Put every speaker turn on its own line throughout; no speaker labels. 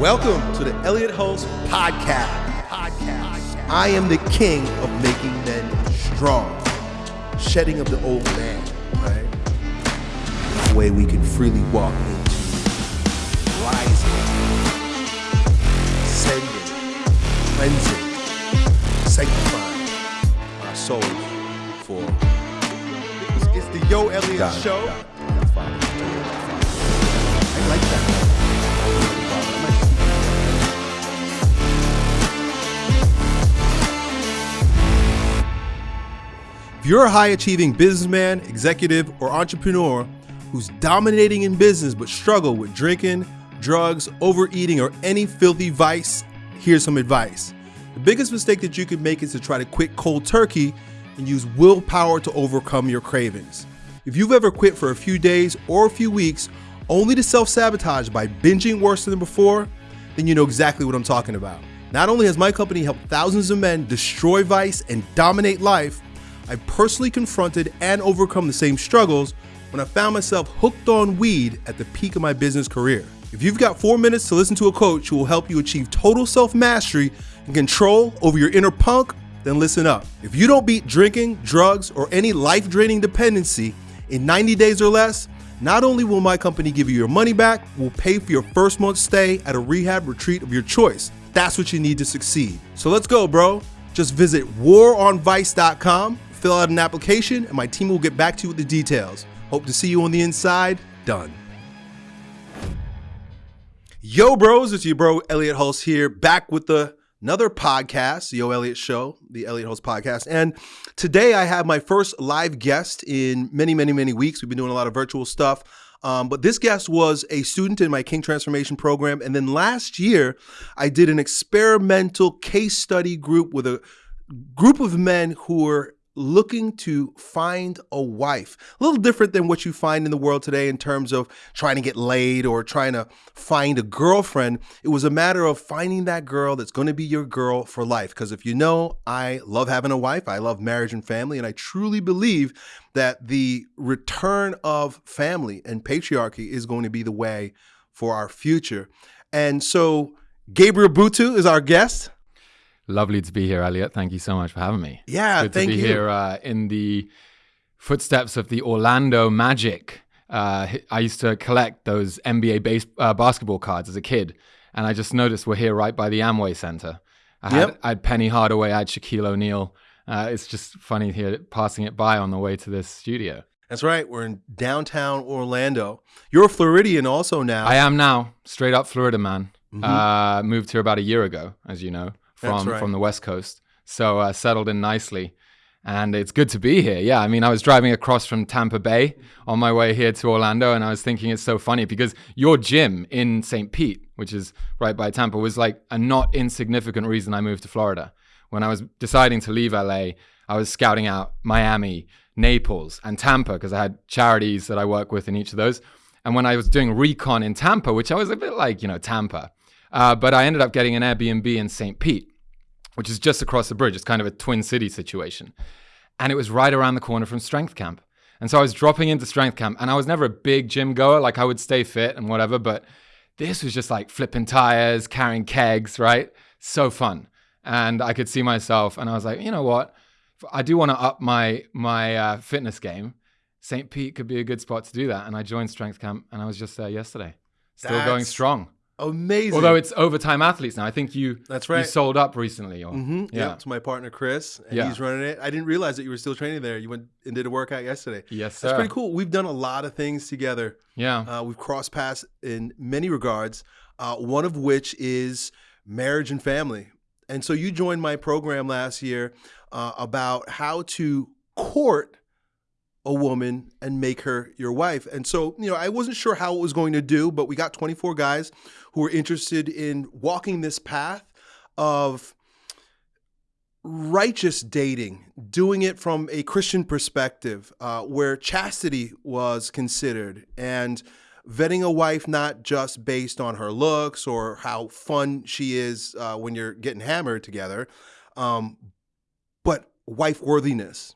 Welcome to the Elliot Hulse Podcast. Podcast. I am the king of making men strong, shedding of the old man, right? The way we can freely walk into rising, ascending, cleansing, sanctifying our souls for. It's, the Yo Elliot
Got it,
Show.
got it. That's fine.
I like that. You're a high achieving businessman, executive, or entrepreneur who's dominating in business but struggle with drinking, drugs, overeating, or any filthy vice, here's some advice. The biggest mistake that you could make is to try to quit cold turkey and use willpower to overcome your cravings. If you've ever quit for a few days or a few weeks only to self sabotage by binging worse than before, then you know exactly what I'm talking about. Not only has my company helped thousands of men destroy vice and dominate life, I personally confronted and overcome the same struggles when I found myself hooked on weed at the peak of my business career. If you've got four minutes to listen to a coach who will help you achieve total self mastery and control over your inner punk, then listen up. If you don't beat drinking, drugs, or any life draining dependency in 90 days or less, not only will my company give you your money back, we'll pay for your first month's stay at a rehab retreat of your choice. That's what you need to succeed. So let's go, bro. Just visit waronvice.com, fill out an application, and my team will get back to you with the details. Hope to see you on the inside. Done. Yo, bros, it's your bro Elliot Hulse here, back with the another podcast, the Yo Elliot Show, the Elliot Hulse podcast. And today I have my first live guest in many, many, many weeks. We've been doing a lot of virtual stuff. Um, but this guest was a student in my King Transformation program. And then last year, I did an experimental case study group with a group of men who were looking to find a wife. A little different than what you find in the world today in terms of trying to get laid or trying to find a girlfriend. It was a matter of finding that girl that's going to be your girl for life. Because if you know, I love having a wife, I love marriage and family, and I truly believe that the return of family and patriarchy is going to be the way for our future. And so Gabriel Butu is our guest.
Lovely to be here, Elliot. Thank you so much for having me.
Yeah,
Good
thank
to be
you.
here uh, in the footsteps of the Orlando Magic. Uh, I used to collect those NBA base, uh, basketball cards as a kid, and I just noticed we're here right by the Amway Center. I had,
Yep.
I had Penny Hardaway, I had Shaquille O'Neal. Uh, it's just funny here passing it by on the way to this studio.
That's right. We're in downtown Orlando. You're a Floridian also now.
I am now straight up Florida man. Uh, moved here about a year ago, as you know,
Mm-hmm.
From
right.
from the West Coast. So uh, settled in nicely, and it's good to be here. Yeah, I mean, I was driving across from Tampa Bay on my way here to Orlando, and I was thinking it's so funny because your gym in St. Pete, which is right by Tampa, was like a not insignificant reason I moved to Florida. When I was deciding to leave LA, I was scouting out Miami, Naples, and Tampa because I had charities that I work with in each of those. And when I was doing recon in Tampa, which I was a bit like, you know, Tampa, uh, but I ended up getting an Airbnb in St. Pete, which is just across the bridge. It's kind of a twin city situation. And it was right around the corner from Strength Camp. And so I was dropping into Strength Camp, and I was never a big gym goer. Like I would stay fit and whatever, but this was just like flipping tires, carrying kegs, right? So fun. And I could see myself, and I was like, you know what? I do want to up my my uh, fitness game. St. Pete could be a good spot to do that. And I joined Strength Camp, and I was just there yesterday, still going strong.
Amazing.
Although it's overtime athletes now. I think you
That's
you
right.
sold up recently. Or,
hmm yeah.
Yeah.
it's my partner Chris, and
Yeah.
he's running it. I didn't realize that you were still training there. You went and did a workout yesterday.
Yes, sir.
That's pretty cool. We've done a lot of things together.
Yeah.
Uh, we've crossed paths in many regards. Uh, one of which is marriage and family. And so you joined my program last year uh, about how to court a woman and make her your wife. And so, you know, I wasn't sure how it was going to do, but we got 24 guys who were interested in walking this path of righteous dating, doing it from a Christian perspective, uh, where chastity was considered, and vetting a wife not just based on her looks or how fun she is uh, when you're getting hammered together, um, but wife worthiness.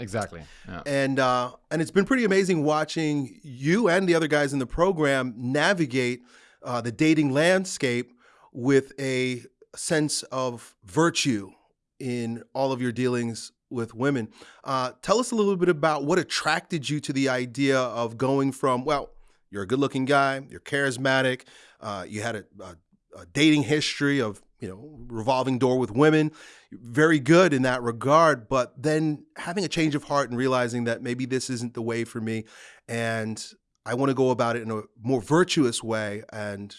Exactly. Yeah.
And uh, and it's been pretty amazing watching you and the other guys in the program navigate uh, the dating landscape with a sense of virtue in all of your dealings with women. Uh, tell us a little bit about what attracted you to the idea of going from, well, you're a good looking guy, you're charismatic, uh, you had a, a, a, dating history of, you know, revolving door with women, very good in that regard, but then having a change of heart and realizing that maybe this isn't the way for me and I want to go about it in a more virtuous way and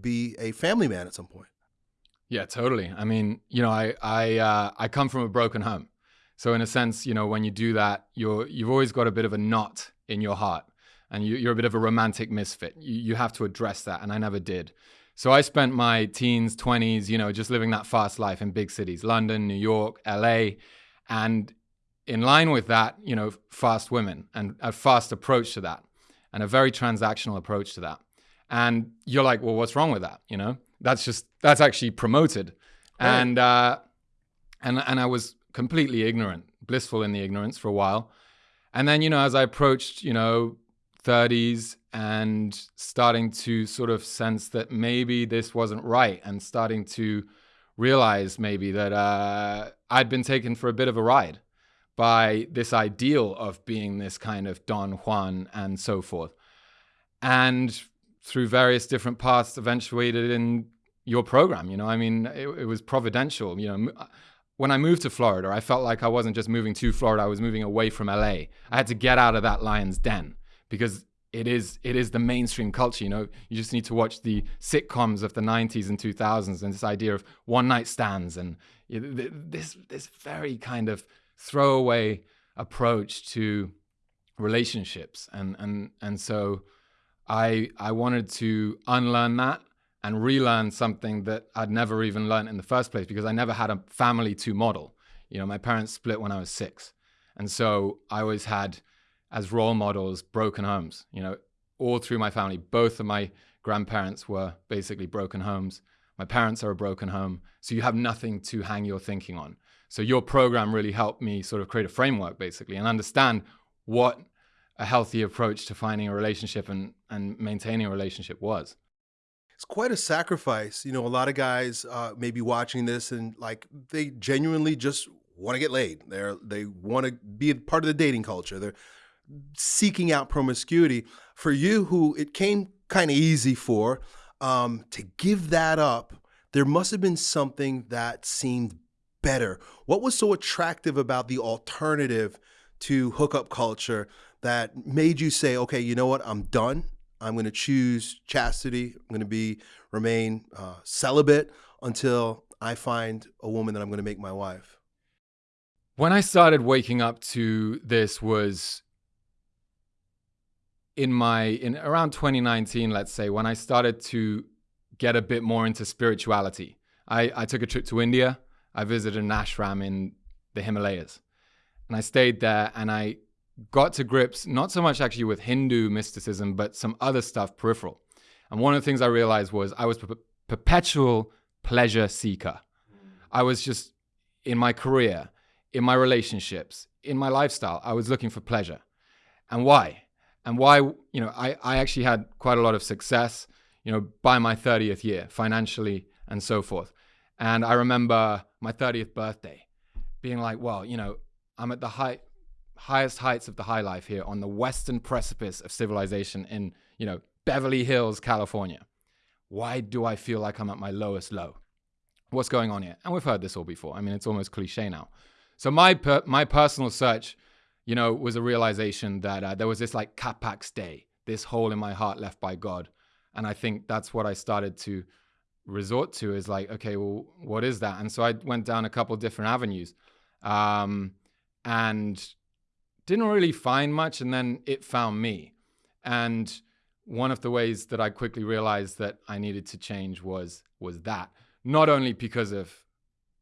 be a family man at some point.
Yeah, totally. I mean, you know, I I uh, I come from a broken home, so in a sense, you know, when you do that, you're you've always got a bit of a knot in your heart, and you, are a bit of a romantic misfit. You you have to address that, and I never did. So I spent my teens, twenties, you know, just living that fast life in big cities, London, New York, L.A., and in line with that, you know, fast women and a fast approach to that, and a very transactional approach to that. And you're like, well, what's wrong with that? You know, that's just that's actually promoted, right. and uh, and and I was completely ignorant, blissful in the ignorance for a while, and then you know as I approached you know 30s and starting to sort of sense that maybe this wasn't right, and starting to realize maybe that uh, I'd been taken for a bit of a ride by this ideal of being this kind of Don Juan and so forth. And through various different paths eventuated in your program. You know, I mean, it, it, was providential. You know, when I moved to Florida, I felt like I wasn't just moving to Florida; I was moving away from LA. I had to get out of that lion's den because it is it is the mainstream culture. You know, you just need to watch the sitcoms of the '90s and 2000s, and this idea of one night stands and this this very kind of throwaway approach to relationships, and and and so I I wanted to unlearn that and relearn something that I'd never even learned in the first place because I never had a family to model. You know, my parents split when I was six. And so I always had as role models broken homes, you know, all through my family. Both of my grandparents were basically broken homes. My parents are a broken home. So you have nothing to hang your thinking on. So your program really helped me sort of create a framework basically and understand what a healthy approach to finding a relationship and, and maintaining a relationship was.
It's quite a sacrifice. You know, a lot of guys uh, may be watching this and like they genuinely just want to get laid. They're they want to be a part of the dating culture. They're seeking out promiscuity. For you, who it came kind of easy for, um, to give that up, there must have been something that seemed better. What was so attractive about the alternative to hookup culture that made you say, okay, you know what, I'm done. I'm going to choose chastity. I'm going to be remain uh, celibate until I find a woman that I'm going to make my wife.
When I started waking up to this was in my in around 2019, let's say, when I started to get a bit more into spirituality. I, I took a trip to India. I visited an ashram in the Himalayas. And I stayed there and I got to grips not so much actually with Hindu mysticism, but some other stuff peripheral. And one of the things I realized was I was a perpetual pleasure seeker. Mm. I was just in my career, in my relationships, in my lifestyle, I was looking for pleasure. And why? And why, you know, I, I actually had quite a lot of success, you know, by my 30th year, financially and so forth. And I remember my 30th birthday being like, well, you know, I'm at the height highest heights of the high life here on the western precipice of civilization in, you know, Beverly Hills, California. Why do I feel like I'm at my lowest low? What's going on here? And we've heard this all before. I mean, it's almost cliche now. So my per- my personal search, you know, was a realization that uh, there was this like capax Dei, this hole in my heart left by God, and I think that's what I started to resort to is like, okay, well, what is that? And so I went down a couple different avenues, um, and didn't really find much and then it found me. And one of the ways that i quickly realized that i needed to change was was that. Not only because of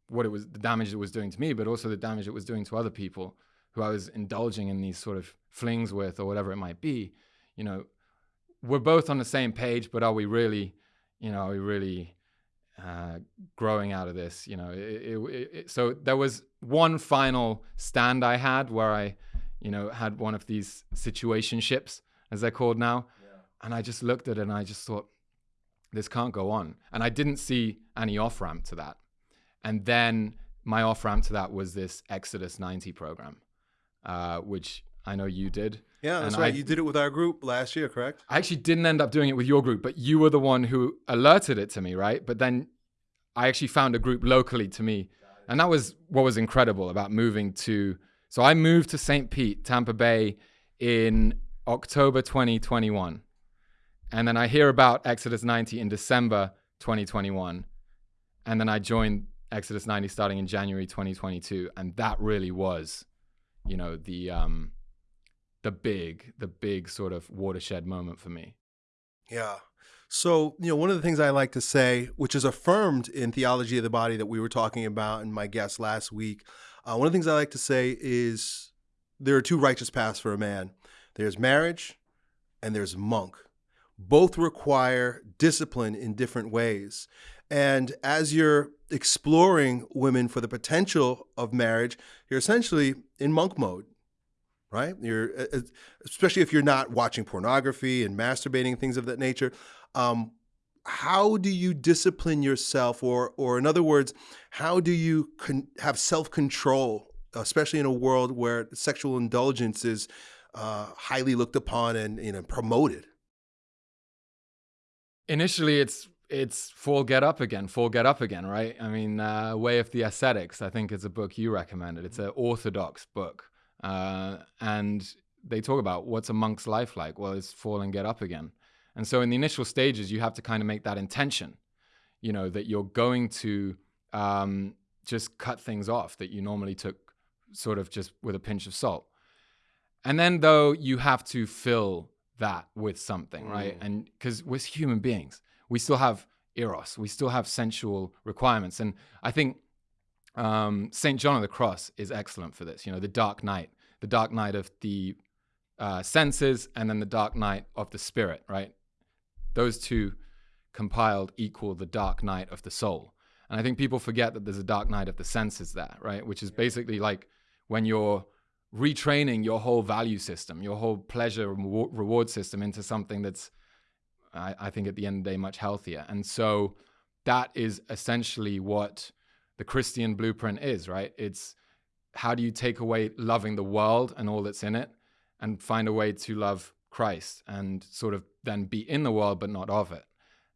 what it was the damage it was doing to me but also the damage it was doing to other people who i was indulging in these sort of flings with or whatever it might be you know we're both on the same page but are we really you know are we really uh, growing out of this you know it, it, it, so there was one final stand i had where i you know, had one of these situationships, as they're called now. Yeah. And I just looked at it and I just thought, this can't go on. And I didn't see any off ramp to that. And then my off ramp to that was this Exodus 90 program, uh, which I know you did.
Yeah, that's
And
right.
I-
you did it with our group last year, correct?
I actually didn't end up doing it with your group, but you were the one who alerted it to me, right? But then I actually found a group locally to me. And that was what was incredible about moving to. So I moved to St. Pete, Tampa Bay in October 2021. And then I hear about Exodus 90 in December 2021. And then I joined Exodus 90 starting in January 2022. And that really was, you know, the um the big, the big sort of watershed moment for me.
Yeah. So, you know, one of the things I like to say, which is affirmed in Theology of the Body that we were talking about and my guest last week, uh, one of the things I like to say is there are two righteous paths for a man there's marriage and there's monk. Both require discipline in different ways. And as you're exploring women for the potential of marriage, you're essentially in monk mode right? You're especially if you're not watching pornography and masturbating things of that nature. Um, how do you discipline yourself, or, or in other words, how do you have self control, especially in a world where sexual indulgence is uh, highly looked upon and you know promoted?
Initially, it's it's fall get up again, fall get up again, right? I mean, uh, Way of the Ascetics. I think it's a book you recommended. It's an orthodox book, uh, and they talk about what's a monk's life like. Well, it's fall and get up again. And so, in the initial stages, you have to kind of make that intention, you know, that you're going to um, just cut things off that you normally took sort of just with a pinch of salt. And then, though, you have to fill that with something, right?
Mm.
And because we're human beings, we still have eros, we still have sensual requirements. And I think um, St. John of the Cross is excellent for this. You know, the dark night, the dark night of the uh, senses, and then the dark night of the spirit, right? Those two compiled equal the dark night of the soul. And I think people forget that there's a dark night of the senses there, right? Which is basically like when you're retraining your whole value system, your whole pleasure and reward system into something that's, I, I think, at the end of the day, much healthier. And so that is essentially what the Christian blueprint is, right? It's how do you take away loving the world and all that's in it and find a way to love Christ and sort of then be in the world but not of it.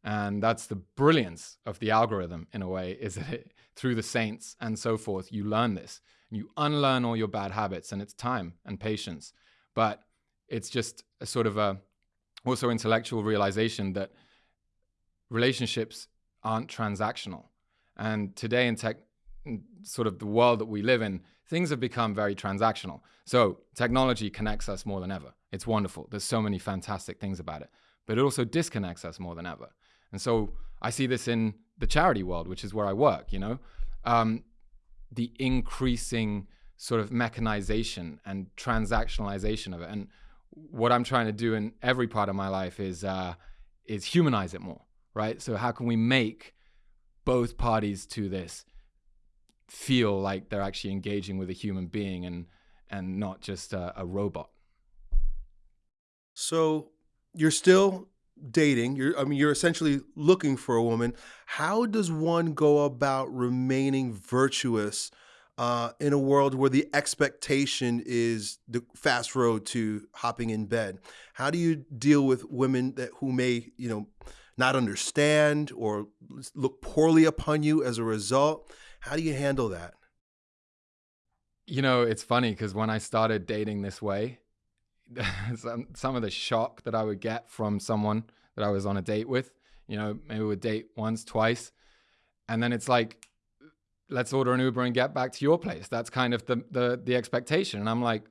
And that's the brilliance of the algorithm in a way, is that it, through the saints and so forth, you learn this. You unlearn all your bad habits, and it's time and patience. But it's just a sort of a also intellectual realization that relationships aren't transactional. And today in tech, sort of the world that we live in, things have become very transactional. So technology connects us more than ever. It's wonderful. There's so many fantastic things about it, but it also disconnects us more than ever. And so I see this in the charity world, which is where I work, you know, um, the increasing sort of mechanization and transactionalization of it. And what I'm trying to do in every part of my life is uh, is humanize it more, right? So how can we make both parties to this feel like they're actually engaging with a human being and and not just a, a robot?
So you're still dating. You're, I mean, you're essentially looking for a woman. How does one go about remaining virtuous uh, in a world where the expectation is the fast road to hopping in bed? How do you deal with women that who may, you know, not understand or look poorly upon you as a result? How do you handle that?
You know, it's funny because when I started dating this way, some, some of the shock that I would get from someone that I was on a date with, you know, maybe we would date once, twice, and then it's like, let's order an Uber and get back to your place. That's kind of the the the expectation, and I'm like,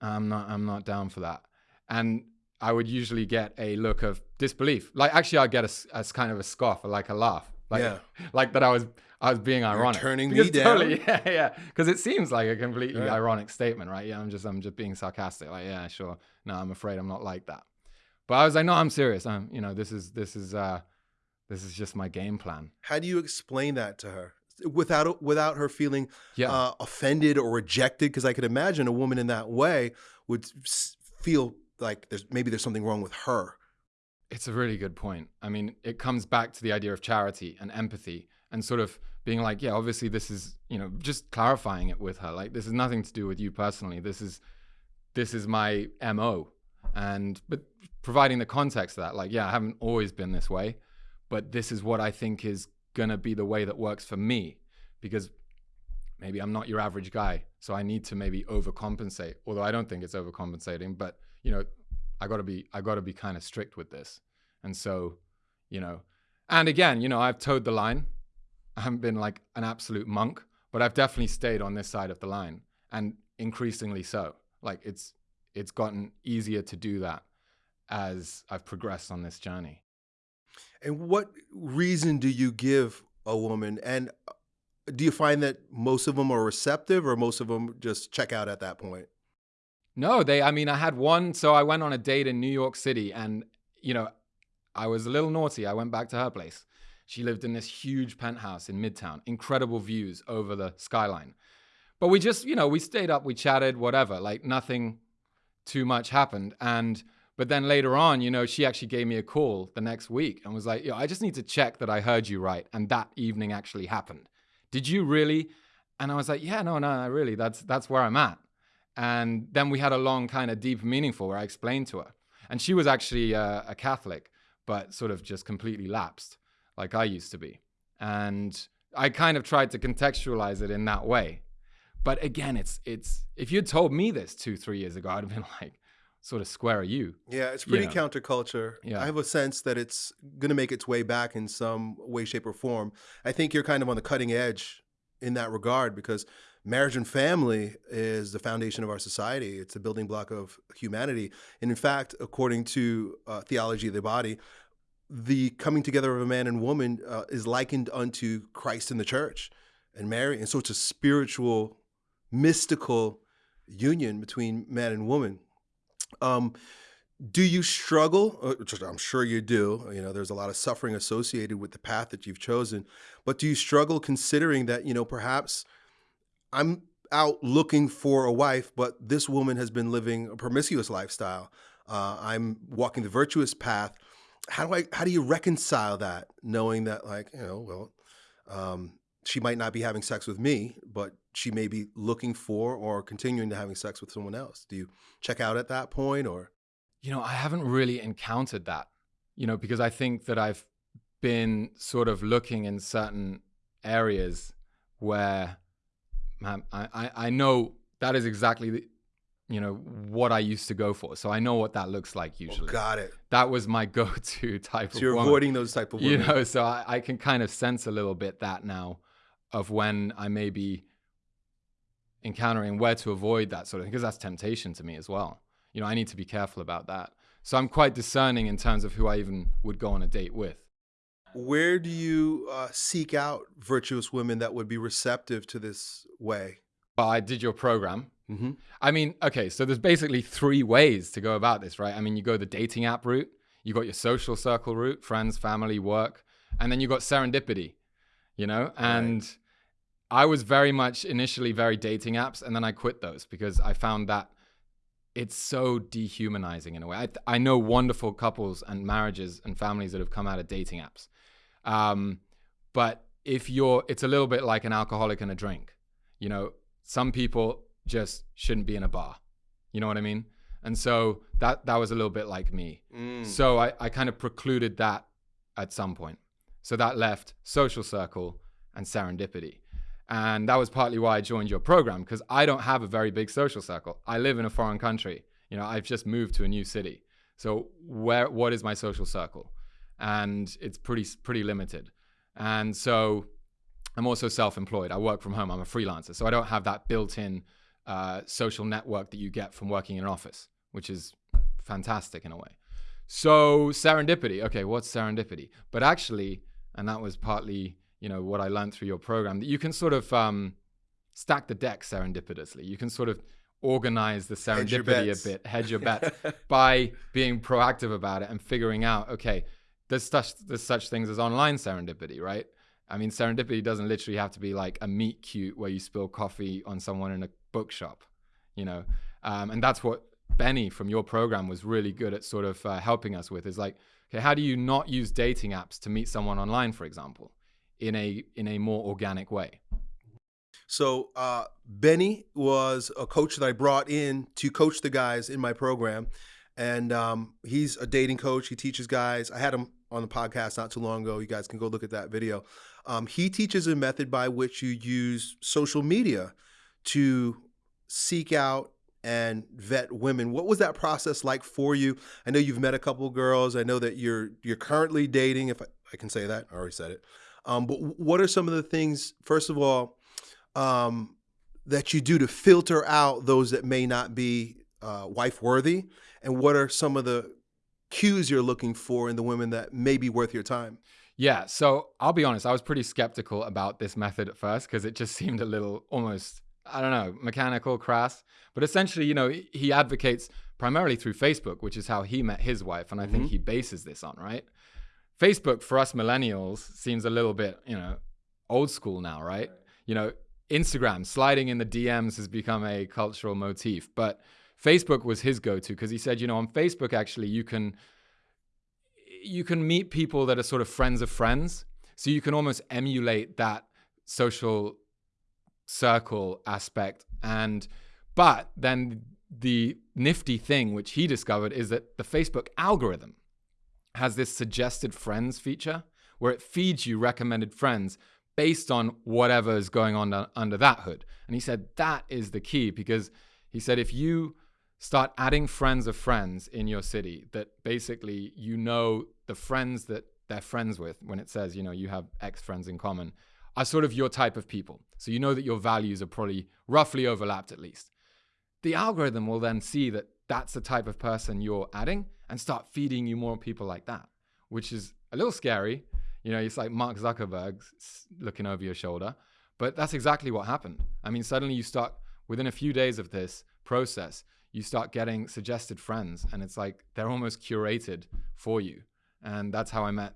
I'm not I'm not down for that. And I would usually get a look of disbelief. Like actually, I'd get a, a kind of a scoff or like a laugh, like
Yeah.
like that I was I was being ironic.
turning me
Because
down?
Totally, yeah, yeah. Because it seems like a completely
Yeah.
ironic statement, right? Yeah, I'm just I'm just being sarcastic. Like, yeah, sure. No, I'm afraid I'm not like that. But I was like, no, I'm serious. I'm, you know, this is this is uh this is just my game plan.
How do you explain that to her without without her feeling
Yeah.
uh, offended or rejected? Because I could imagine a woman in that way would s- feel like there's maybe there's something wrong with her.
It's a really good point. I mean, it comes back to the idea of charity and empathy and sort of being like, yeah, obviously this is, you know, just clarifying it with her. Like this is nothing to do with you personally. This is this is my MO. And but providing the context of that, like, yeah, I haven't always been this way, but this is what I think is gonna be the way that works for me. Because maybe I'm not your average guy. So I need to maybe overcompensate. Although I don't think it's overcompensating, but you know, I gotta be I gotta be kind of strict with this. And so, you know, and again, you know, I've towed the line. I haven't been like an absolute monk, but I've definitely stayed on this side of the line and increasingly so. Like it's it's gotten easier to do that as I've progressed on this journey.
And what reason do you give a woman? And uh, do you find that most of them are receptive or most of them just check out at that point?
No, they, I mean, I had one. So I went on a date in New York City and, you know, I was a little naughty. I went back to her place. She lived in this huge penthouse in Midtown, incredible views over the skyline. But we just, you know, we stayed up, we chatted, whatever, like nothing too much happened. And, but then later on, you know, she actually gave me a call the next week and was like, yo, I just need to check that I heard you right. And that evening actually happened. Did you really? And I was like, yeah, no, no, really, that's, that's where I'm at. And then we had a long, kind of deep, meaningful where I explained to her. And she was actually uh, a Catholic, but sort of just completely lapsed, like I used to be. And I kind of tried to contextualize it in that way. But again, it's it's if you'd told me this two, three years ago, I'd have been like, sort of square are you?
Yeah, it's pretty
Yeah.
counterculture.
Yeah.
I have a sense that it's going to make its way back in some way, shape, or form. I think you're kind of on the cutting edge in that regard because marriage and family is the foundation of our society. It's a building block of humanity. And in fact, according to uh, theology of the body, the coming together of a man and woman uh, is likened unto Christ in the church and Mary. And so it's a spiritual, mystical union between man and woman. Um, do you struggle? uh, I'm sure you do. You know, there's a lot of suffering associated with the path that you've chosen. But do you struggle considering that, you know, perhaps I'm out looking for a wife, but this woman has been living a promiscuous lifestyle. Uh, I'm walking the virtuous path. How do I? How do you reconcile that, knowing that, like, you know, well, um, she might not be having sex with me, but she may be looking for or continuing to having sex with someone else. Do you check out at that point, or?
You know, I haven't really encountered that, you know, because I think that I've been sort of looking in certain areas where man, I, I, I know that is exactly the, you know, what I used to go for. So I know what that looks like oh, usually.
Got it.
that was my go-to type
So
of
you're
woman.
avoiding those type of women.
you know so I, I can kind of sense a little bit that now of when i may be encountering where to avoid that sort of thing because that's temptation to me as well you know i need to be careful about that so i'm quite discerning in terms of who i even would go on a date with
Where do you uh, seek out virtuous women that would be receptive to this way?
but i did your program
Mm-hmm.
I mean, okay, so there's basically three ways to go about this, right? I mean, you go the dating app route, you got your social circle route, friends, family, work, and then you got serendipity, you know? And I was very much initially very dating apps, and then I quit those because I found that it's so dehumanizing in a way. I, I know wonderful couples and marriages and families that have come out of dating apps. Um, but if you're, it's a little bit like an alcoholic and a drink. You know, some people just shouldn't be in a bar. You know what I mean? And so that that was a little bit like me.
Mm.
So I, I kind of precluded that at some point. So that left social circle and serendipity. And that was partly why I joined your program because I don't have a very big social circle. I live in a foreign country. You know, I've just moved to a new city. So where what is my social circle? And it's pretty pretty limited. And so I'm also self-employed. I work from home. I'm a freelancer, so I don't have that built-in uh, social network that you get from working in an office, which is fantastic in a way. So serendipity. Okay, what's serendipity? But actually, and that was partly, you know, what I learned through your program, that you can sort of um, stack the deck serendipitously. You can sort of organize the serendipity a bit, hedge your bet by being proactive about it and figuring out, okay, there's such there's such things as online serendipity, right? I mean, serendipity doesn't literally have to be like a meet cute where you spill coffee on someone in a bookshop, you know. Um, and that's what Benny from your program was really good at sort of uh, helping us with is like, okay, how do you not use dating apps to meet someone online, for example, in a in a more organic way?
So uh, Benny was a coach that I brought in to coach the guys in my program, and um, he's a dating coach. He teaches guys. I had him on the podcast not too long ago. You guys can go look at that video. Um, he teaches a method by which you use social media to seek out and vet women. What was that process like for you? I know you've met a couple girls. I know that you're you're currently dating, if I, I can say that. I already said it. Um, but what are some of the things? First of all, um, that you do to filter out those that may not be uh, wife worthy? And what are some of the cues you're looking for in the women that may be worth your time?
Yeah, so I'll be honest, I was pretty skeptical about this method at first because it just seemed a little almost, I don't know, mechanical, crass. But essentially, you know, he advocates primarily through Facebook, which is how he met his wife. And I mm-hmm. think he bases this on, right? Facebook for us millennials seems a little bit, you know, old school now, right? You know, Instagram, sliding in the DMs has become a cultural motif. But Facebook was his go-to because he said, you know, on Facebook actually you can you can meet people that are sort of friends of friends. So you can almost emulate that social circle aspect. And but then the nifty thing which he discovered is that the Facebook algorithm has this suggested friends feature where it feeds you recommended friends based on whatever is going on under that hood. And he said that is the key because he said if you start adding friends of friends in your city that basically you know the friends that they're friends with when it says, you know, you have X friends in common are sort of your type of people. So you know that your values are probably roughly overlapped at least. The algorithm will then see that that's the type of person you're adding and start feeding you more people like that, which is a little scary you know, it's like Mark Zuckerberg looking over your shoulder. But that's exactly what happened. I mean, suddenly you start, within a few days of this process, you start getting suggested friends, and it's like they're almost curated for you. And that's how I met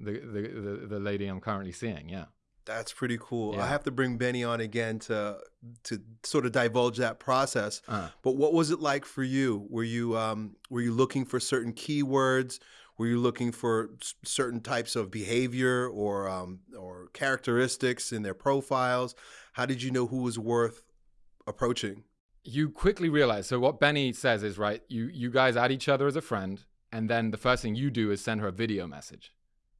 the, the, the, the lady I'm currently seeing. Yeah.
That's pretty cool. Yeah. I have to bring Benny on again to to sort of divulge that process. Uh. But what was it like for you? Were you um, were you looking for certain keywords? Were you looking for certain types of behavior or um, or characteristics in their profiles? How did you know who was worth approaching?
You quickly realize. So what Benny says is right. You you guys add each other as a friend, and then the first thing you do is send her a video message,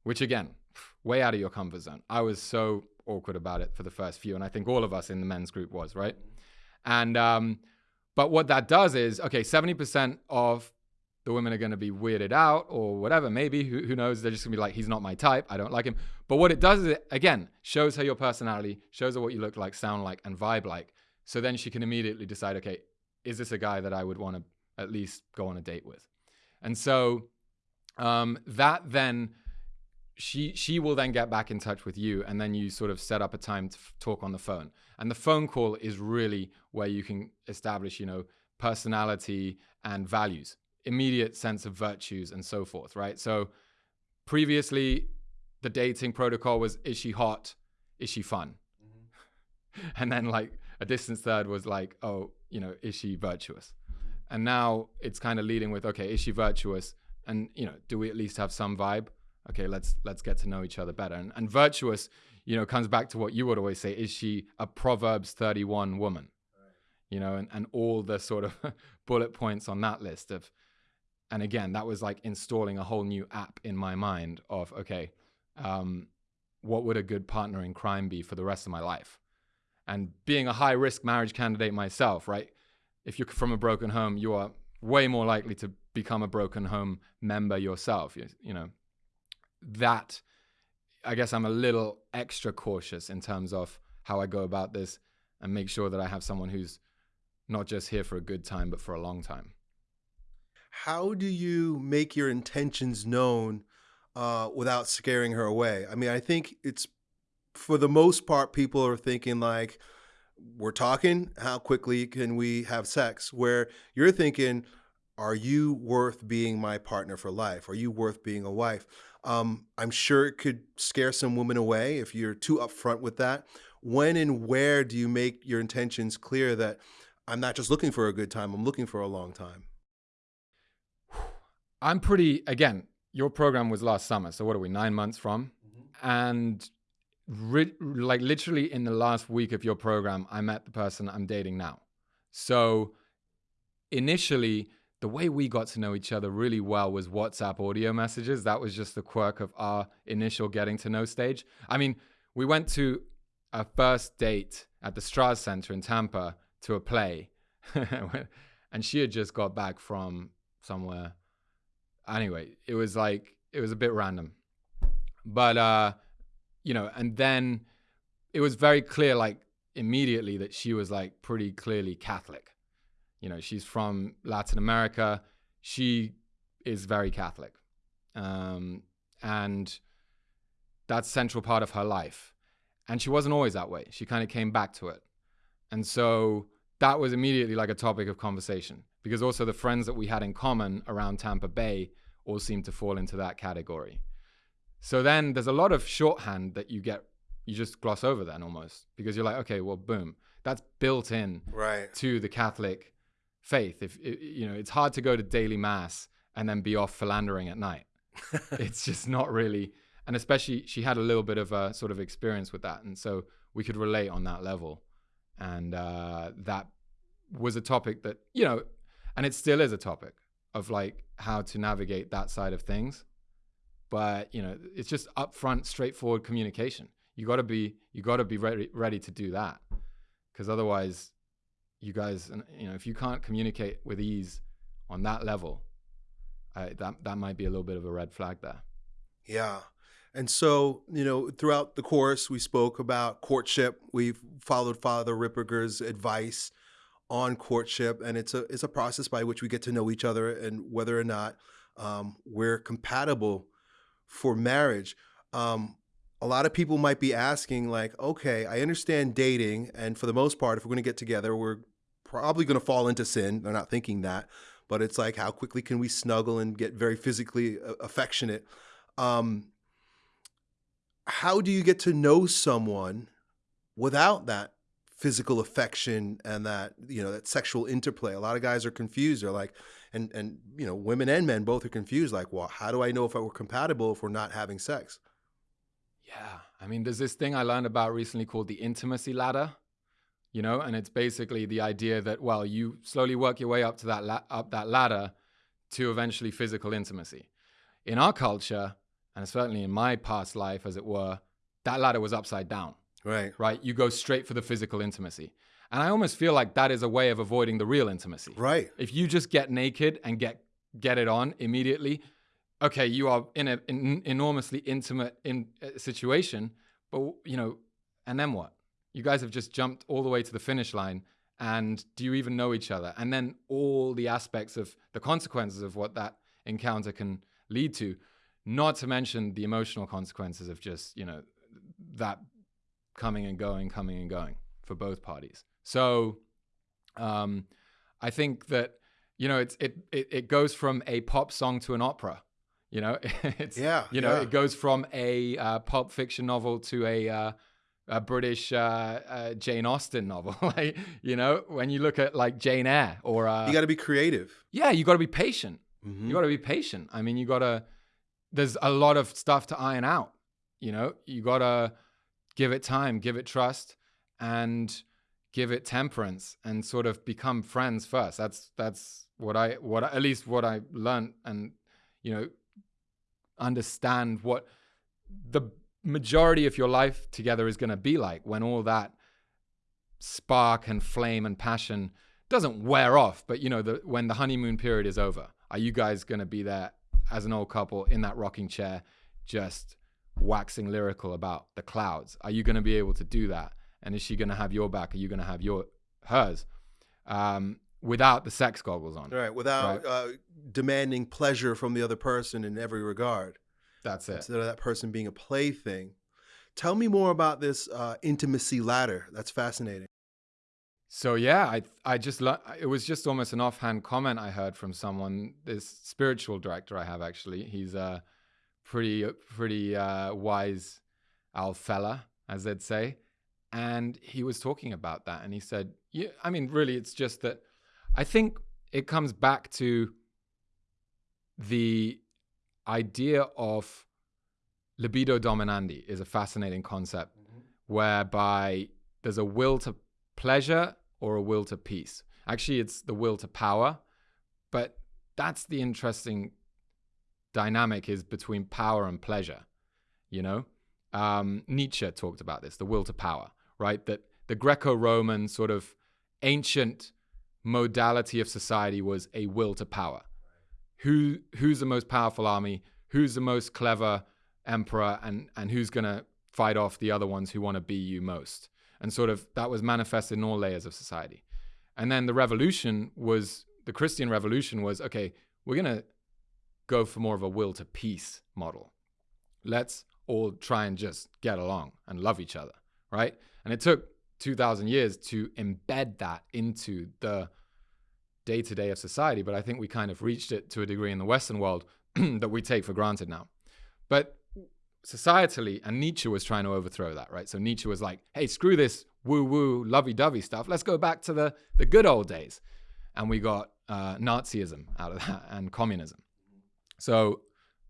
which again, way out of your comfort zone. I was so awkward about it for the first few, and I think all of us in the men's group was right. And um, but what that does is okay, seventy percent of the women are going to be weirded out or whatever. Maybe who, who knows? They're just going to be like, he's not my type. I don't like him. But what it does is it again shows her your personality, shows her what you look like, sound like, and vibe like. So then she can immediately decide, okay, is this a guy that I would want to at least go on a date with? And so um, that then she she will then get back in touch with you, and then you sort of set up a time to talk on the phone. And the phone call is really where you can establish, you know, personality and values immediate sense of virtues and so forth, right? So previously, the dating protocol was is she hot? Is she fun? Mm-hmm. And then, like, a distant third was like, oh, you know, is she virtuous? Mm-hmm. And now it's kind of leading with, okay, is she virtuous? And, you know, do we at least have some vibe? Okay, let's let's get to know each other better. And, and virtuous, you know, comes back to what you would always say: is she a Proverbs thirty-one woman? Right. You know, and and all the sort of bullet points on that list of and again that was like installing a whole new app in my mind of okay um, what would a good partner in crime be for the rest of my life and being a high risk marriage candidate myself right if you're from a broken home you are way more likely to become a broken home member yourself you, you know that i guess i'm a little extra cautious in terms of how i go about this and make sure that i have someone who's not just here for a good time but for a long time
how do you make your intentions known uh, without scaring her away? I mean, I think it's for the most part, people are thinking like, we're talking, how quickly can we have sex? Where you're thinking, are you worth being my partner for life? Are you worth being a wife? Um, I'm sure it could scare some women away if you're too upfront with that. When and where do you make your intentions clear that I'm not just looking for a good time, I'm looking for a long time?
I'm pretty again. Your program was last summer, so what are we nine months from? And ri- like literally in the last week of your program, I met the person I'm dating now. So initially, the way we got to know each other really well was WhatsApp audio messages. That was just the quirk of our initial getting to know stage. I mean, we went to a first date at the Straz Center in Tampa to a play. and she had just got back from somewhere. Anyway, it was like, it was a bit random. But, uh, you know, and then it was very clear, like, immediately that she was like pretty clearly Catholic. You know, she's from Latin America. She is very Catholic. Um, and that's central part of her life. And she wasn't always that way. She kind of came back to it. And so that was immediately like a topic of conversation because also the friends that we had in common around Tampa Bay all seemed to fall into that category. So then there's a lot of shorthand that you get, you just gloss over then almost because you're like, okay, well, boom, that's built in
Right.
to the Catholic faith. If it, you know, it's hard to go to daily mass and then be off philandering at night. it's just not really, and especially she had a little bit of a sort of experience with that, and so we could relate on that level, and uh, that was a topic that you know, and it still is a topic of like how to navigate that side of things. But you know, it's just upfront, straightforward communication. You got to be, you got to be ready, ready to do that, because otherwise, you guys, and you know, if you can't communicate with ease on that level, I, that that might be a little bit of a red flag there.
Yeah. And so, you know, throughout the course, we spoke about courtship. We've followed Father Ripperger's advice on courtship, and it's a it's a process by which we get to know each other and whether or not um, we're compatible for marriage. Um, a lot of people might be asking, like, okay, I understand dating, and for the most part, if we're going to get together, we're probably going to fall into sin. They're not thinking that, but it's like, how quickly can we snuggle and get very physically uh, affectionate? Um, how do you get to know someone without that physical affection and that you know that sexual interplay? A lot of guys are confused. They're like, and and you know, women and men both are confused. Like, well, how do I know if we're compatible if we're not having sex?
Yeah, I mean, there's this thing I learned about recently called the intimacy ladder. You know, and it's basically the idea that well, you slowly work your way up to that la- up that ladder to eventually physical intimacy. In our culture, and certainly in my past life, as it were, that ladder was upside down.
Right.
right? You go straight for the physical intimacy. And I almost feel like that is a way of avoiding the real intimacy.
Right.
If you just get naked and get get it on immediately, okay, you are in an in, enormously intimate in uh, situation, but you know, and then what? You guys have just jumped all the way to the finish line and do you even know each other? And then all the aspects of the consequences of what that encounter can lead to, not to mention the emotional consequences of just, you know, that coming and going, coming and going for both parties. So um, I think that you know it's it, it it goes from a pop song to an opera. You know, it's
Yeah,
You know,
yeah.
it goes from a uh, pulp fiction novel to a uh, a British uh, uh, Jane Austen novel. like you know, when you look at like Jane Eyre or uh,
You got to be creative.
yeah, you got to be patient.
Mhm.
You got to be patient. I mean, you got to. There's a lot of stuff to iron out. You know, you got to give it time, give it trust, and give it temperance, and sort of become friends first. That's that's what I what I, at least what I learned, and you know, understand what the majority of your life together is going to be like when all that spark and flame and passion doesn't wear off but you know the, when the honeymoon period is over are you guys going to be there as an old couple in that rocking chair just waxing lyrical about the clouds are you going to be able to do that and is she going to have your back are you going to have your hers um, without the sex goggles on
Right. Without
Right.
Uh, demanding pleasure from the other person in every regard.
That's it
instead of that person being a plaything. Tell me more about this uh, intimacy ladder. That's fascinating.
So yeah, I I just it was just almost an offhand comment I heard from someone. This spiritual director I have actually, he's a pretty pretty uh, wise old fella, as they'd say, and he was talking about that, and he said, yeah, I mean, really, it's just that I think it comes back to the idea of libido dominandi is a fascinating concept whereby there's a will to pleasure or a will to peace. Actually, it's the will to power, but that's the interesting dynamic is between power and pleasure. You know, um, Nietzsche talked about this, the will to power, right? That the Greco-Roman sort of ancient modality of society was a will to power. Who who's the most powerful army? Who's the most clever emperor? And and who's gonna fight off the other ones who want to be you most? And sort of that was manifested in all layers of society. And then the revolution was the Christian revolution was okay. We're gonna go for more of a will to peace model. Let's all try and just get along and love each other, right? And it took 2000 years to embed that into the day to day of society. But I think we kind of reached it to a degree in the Western world that we take for granted now. But societally, and Nietzsche was trying to overthrow that, right? So Nietzsche was like, hey, screw this woo woo, lovey dovey stuff. Let's go back to the, the good old days. And we got uh, Nazism out of that and communism. So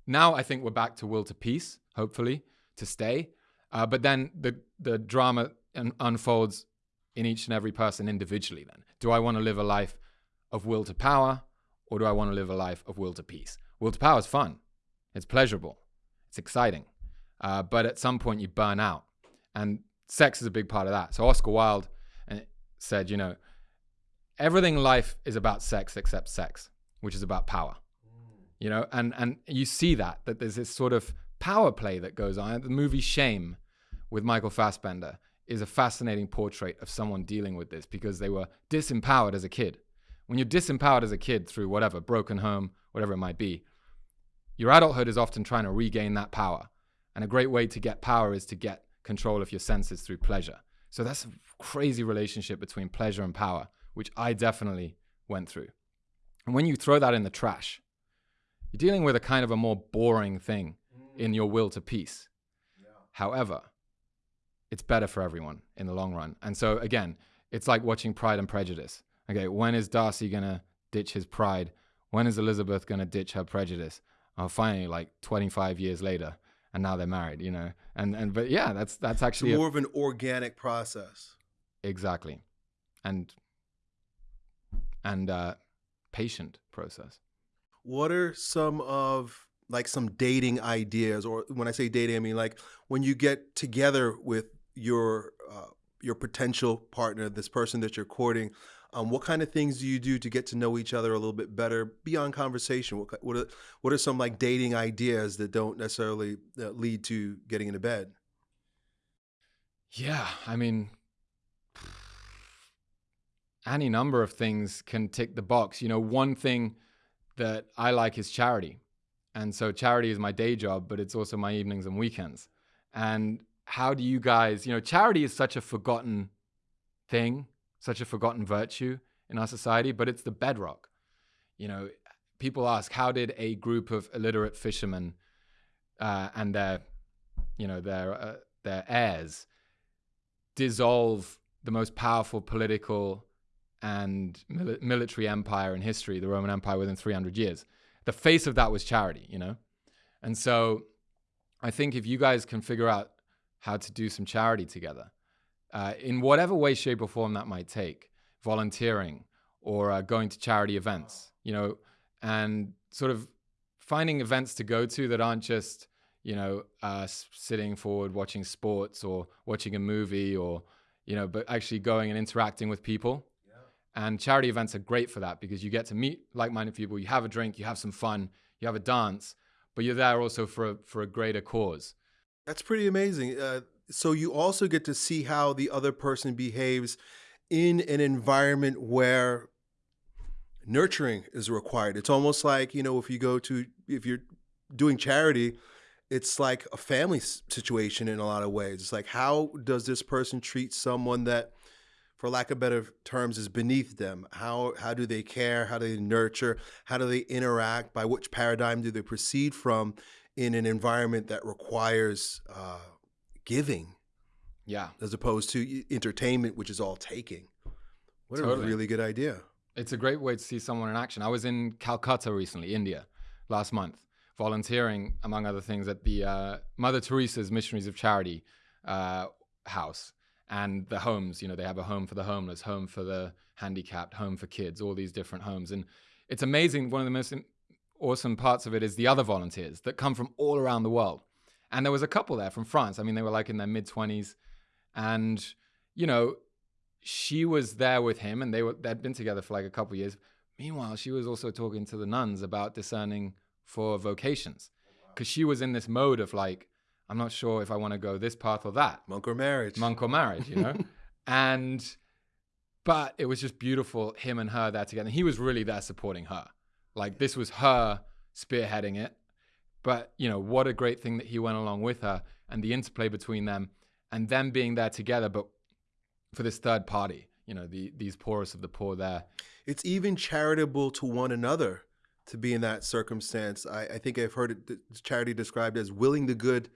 now I think we're back to will to peace, hopefully, to stay. Uh, but then the, the drama un- unfolds in each and every person individually then. Do I want to live a life of will to power or do I want to live a life of will to peace? Will to power is fun, it's pleasurable, it's exciting. Uh, but at some point you burn out. And sex is a big part of that. So Oscar Wilde uh, said, you know, everything in life is about sex except sex, which is about power. You know, and and you see that that there's this sort of power play that goes on. The movie Shame with Michael Fassbender is a fascinating portrait of someone dealing with this because they were disempowered as a kid. When you're disempowered as a kid through whatever, broken home, whatever it might be, your adulthood is often trying to regain that power. And a great way to get power is to get control of your senses through pleasure. So that's a crazy relationship between pleasure and power, which I definitely went through. And when you throw that in the trash, you're dealing with a kind of a more boring thing mm. in your will to peace. However, it's better for everyone in the long run. And so again, it's like watching Pride and Prejudice. Okay, when is Darcy gonna ditch his pride? When is Elizabeth gonna ditch her prejudice? Oh, finally, like 25 years later, and now they're married. You know, and and but yeah, that's that's actually
It's
a-
more of an organic process.
exactly, and and uh, patient process.
What are some of like some dating ideas, or when I say dating, I mean like when you get together with your uh, your potential partner, this person that you're courting. Um, what kind of things do you do to get to know each other a little bit better beyond conversation? What what are, what are some like dating ideas that don't necessarily uh, lead to getting into bed?
Yeah, I mean, any number of things can tick the box. You know, one thing that I like is charity. And so charity is my day job, but it's also my evenings and weekends. And how do you guys, you know, charity is such a forgotten thing, such a forgotten virtue in our society, but it's the bedrock. You know, people ask, how did a group of illiterate fishermen uh, and their, you know, their uh, their heirs dissolve the most powerful political and mili- military empire in history, the Roman Empire, within 300 years. The face of that was charity, you know? And so I think if you guys can figure out how to do some charity together, uh, in whatever way, shape, or form that might take, volunteering or uh, going to charity events, you know, and sort of finding events to go to that aren't just, you know, uh, sitting forward watching sports or watching a movie or, you know, but actually going and interacting with people. And charity events are great for that because you get to meet like-minded people. You have a drink, you have some fun, you have a dance, but you're there also for a, for a greater cause.
That's pretty amazing. Uh, so you also get to see how the other person behaves in an environment where nurturing is required. It's almost like, you know, if you go to, if you're doing charity, it's like a family situation in a lot of ways. It's like, how does this person treat someone that, for lack of better terms, is beneath them? How, how do they care? How do they nurture? How do they interact? By which paradigm do they proceed from in an environment that requires uh, giving
Yeah.
as opposed to entertainment, which is all taking? What a really good idea.
It's a great way to see someone in action. I was in Calcutta recently, India, last month, volunteering, among other things, at the uh, Mother Teresa's Missionaries of Charity uh, house and the homes. You know, they have a home for the homeless, home for the handicapped, home for kids, all these different homes. And it's amazing. One of the most awesome parts of it is the other volunteers that come from all around the world. And there was a couple there from France. I mean, they were like in their mid 20s. And, you know, she was there with him and they were they'd been together for like a couple years. Meanwhile, she was also talking to the nuns about discerning for vocations. Oh, because she was in this mode of like, I'm not sure if I want to go this path or that.
Monk or marriage.
Monk or marriage, you know? and but it was just beautiful, him and her there together. And He was really there supporting her. Like this was her spearheading it. But, you know, what a great thing that he went along with her and the interplay between them and them being there together, but for this third party, you know, the these poorest of the poor there.
It's even charitable to one another to be in that circumstance. I, I think I've heard it, charity described as willing the good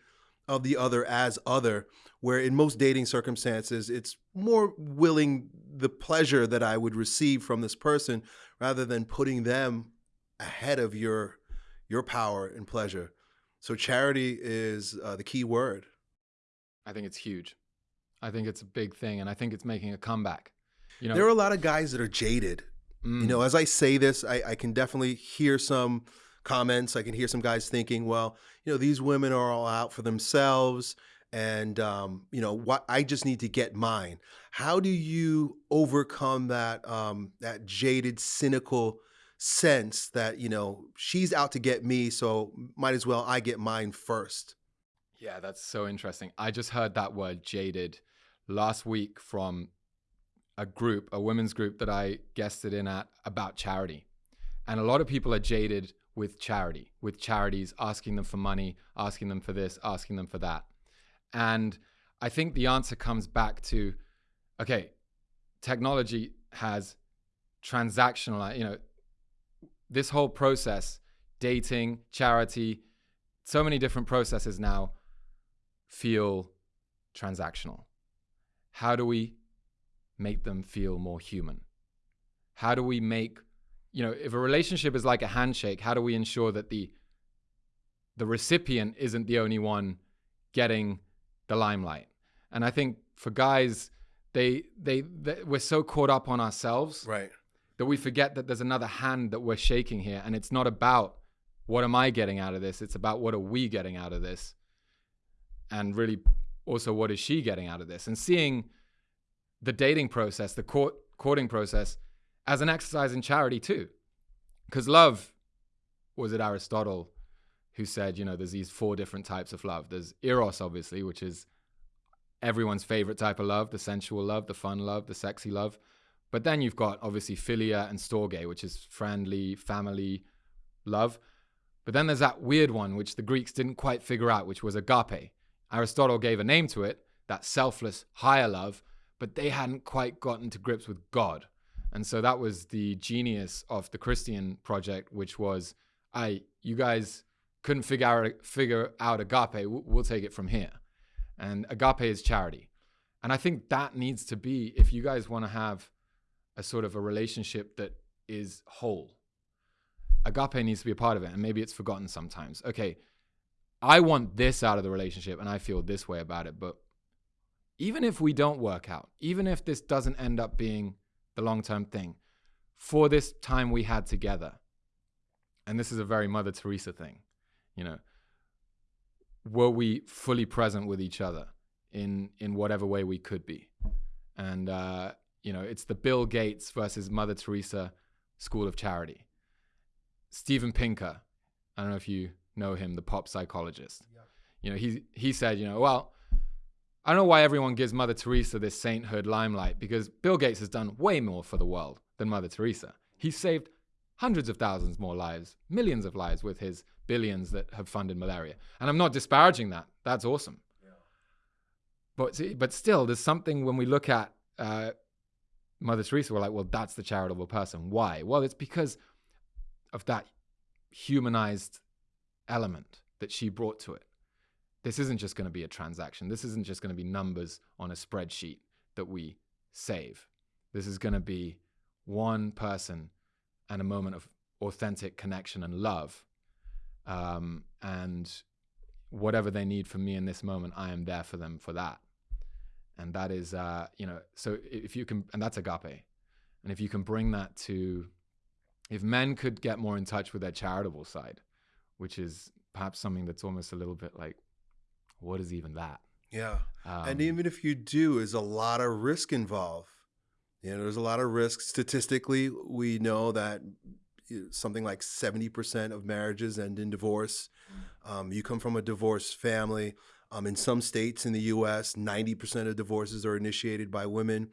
of the other as other, where in most dating circumstances, it's more willing the pleasure that I would receive from this person rather than putting them ahead of your your power and pleasure. So charity is uh, the key word.
I think it's huge. I think it's a big thing, and I think it's making a comeback.
You know, there are a lot of guys that are jaded. Mm. You know, as I say this, I, I can definitely hear some comments. I can hear some guys thinking, well, you know, these women are all out for themselves and um, you know what I just need to get mine. How do you overcome that um, that jaded, cynical sense that you know she's out to get me, so might as well I get mine first?
Yeah, that's so interesting. I just heard that word jaded last week from a group, a women's group that I guested in at about charity. And a lot of people are jaded with charity, with charities asking them for money, asking them for this, asking them for that. And I think the answer comes back to okay, technology has transactional, you know, this whole process, dating, charity, so many different processes now feel transactional. How do we make them feel more human? How do we make, you know, if a relationship is like a handshake, how do we ensure that the the recipient isn't the only one getting the limelight. And I think for guys, they, they, they we're so caught up on ourselves,
right,
that we forget that there's another hand that we're shaking here, and it's not about what am I getting out of this. It's about what are we getting out of this, and really also what is she getting out of this, and seeing the dating process, the court, courting process, as an exercise in charity too, because love was it Aristotle who said, you know, there's these four different types of love. There's eros, obviously, which is everyone's favorite type of love, the sensual love, the fun love, the sexy love. But then you've got obviously philia and storge, which is friendly, family love. But then there's that weird one, which the Greeks didn't quite figure out, which was agape. Aristotle gave a name to it, that selfless, higher love, but they hadn't quite gotten to grips with God. And so that was the genius of the Christian project, which was, I, you guys couldn't figure out figure out agape, we'll take it from here. And agape is charity. And I think that needs to be if you guys want to have a sort of a relationship that is whole. Agape needs to be a part of it, and maybe it's forgotten sometimes. Okay, I want this out of the relationship, and I feel this way about it. But even if we don't work out, even if this doesn't end up being the long term thing, for this time we had together, and this is a very Mother Teresa thing, you know were we fully present with each other in in whatever way we could be and uh, you know it's the bill gates versus mother teresa school of charity steven pinker i don't know if you know him the pop psychologist yeah. you know he he said you know well I don't know why everyone gives Mother Teresa this sainthood limelight because Bill Gates has done way more for the world than Mother Teresa. He saved hundreds of thousands more lives, millions of lives with his billions that have funded malaria. And I'm not disparaging that. That's awesome. Yeah. But but still, there's something when we look at uh, Mother Teresa, we're like, well, that's the charitable person. Why? Well, it's because of that humanized element that she brought to it. This isn't just going to be a transaction. This isn't just going to be numbers on a spreadsheet that we save. This is going to be one person and a moment of authentic connection and love um, and whatever they need from me in this moment, I am there for them for that. And that is, uh, you know, so if you can, and that's agape. And if you can bring that to, if men could get more in touch with their charitable side, which is perhaps something that's almost a little bit like, what is even that?
Yeah. Um, and even if you do, there's a lot of risk involved. You know, there's a lot of risk. Statistically, we know that something like 70% of marriages end in divorce. Mm. Um, you come from a divorced family. Um, in some states in the US, 90% of divorces are initiated by women.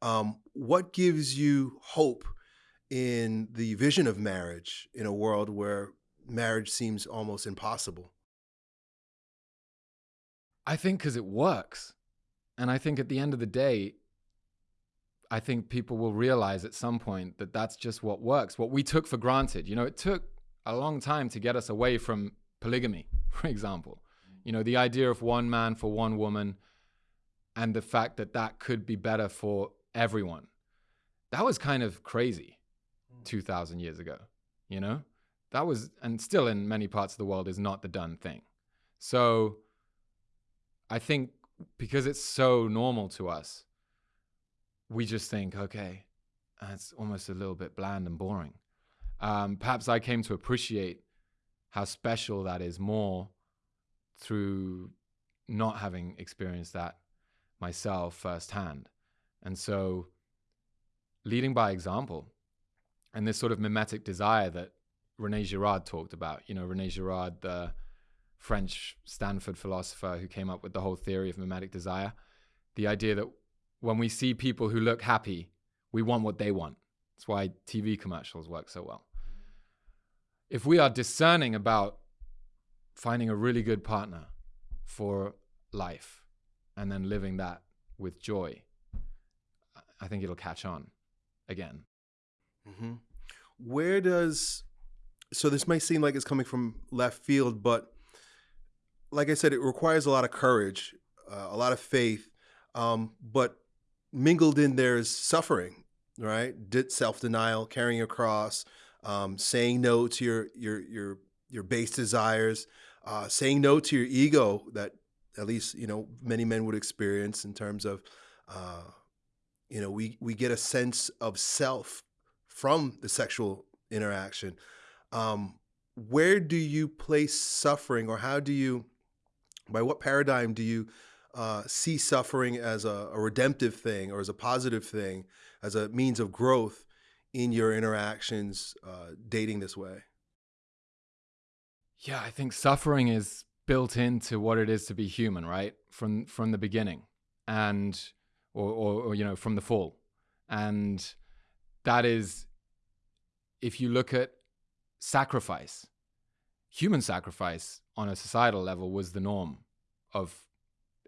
Um, what gives you hope in the vision of marriage in a world where marriage seems almost impossible?
I think because it works. And I think at the end of the day, I think people will realize at some point that that's just what works. What we took for granted. You know, it took a long time to get us away from polygamy, for example. You know, the idea of one man for one woman and the fact that that could be better for everyone. That was kind of crazy 2,000 years ago, you know? That was, and still in many parts of the world, is not the done thing. So I think because it's so normal to us, we just think, okay, that's almost a little bit bland and boring. Um, perhaps I came to appreciate how special that is more through not having experienced that myself firsthand. And so, leading by example and this sort of mimetic desire that Rene Girard talked about, you know, Rene Girard, the French Stanford philosopher who came up with the whole theory of mimetic desire, the idea that when we see people who look happy, we want what they want. That's why TV commercials work so well. If we are discerning about finding a really good partner for life and then living that with joy, I think it'll catch on again.
Mm-hmm. Where does so this might seem like it's coming from left field, but like I said, it requires a lot of courage, uh, a lot of faith, um, but mingled in there is suffering, right? Self denial, carrying a cross, um, saying no to your your your your base desires, uh, saying no to your ego that at least you know many men would experience in terms of uh, you know we we get a sense of self from the sexual interaction. Um, where do you place suffering, or how do you, by what paradigm do you uh, see suffering as a, a, redemptive thing or as a positive thing, as a means of growth in your interactions uh, dating this way?
Yeah, I think suffering is built into what it is to be human, right? From from the beginning, and or, or, or you know from the fall, and that is if you look at sacrifice, human sacrifice on a societal level was the norm of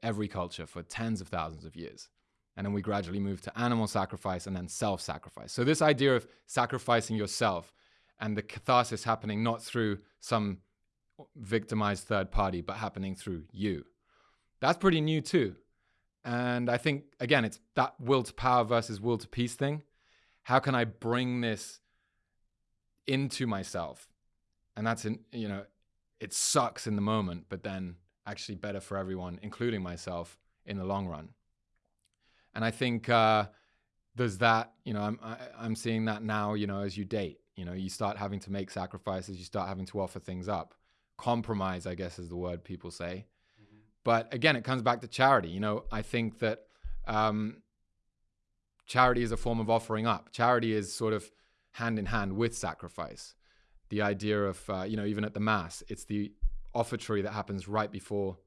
every culture for tens of thousands of years. And then we gradually moved to animal sacrifice and then self sacrifice. So, this idea of sacrificing yourself and the catharsis happening not through some victimized third party, but happening through you. That's pretty new too. And I think, again, it's that will to power versus will to peace thing. How can I bring this into myself? And that's, in, you know, it sucks in the moment, but then actually better for everyone, including myself, in the long run. And I think uh, there's that, you know, I'm, I, am i am seeing that now, you know, as you date, you know, you start having to make sacrifices, you start having to offer things up compromise, I guess is the word people say. Mm-hmm. But again, it comes back to charity. You know, I think that um, charity is a form of offering up. Charity is sort of hand in hand with sacrifice. The idea of, uh, you know, even at the Mass, it's the offertory that happens right before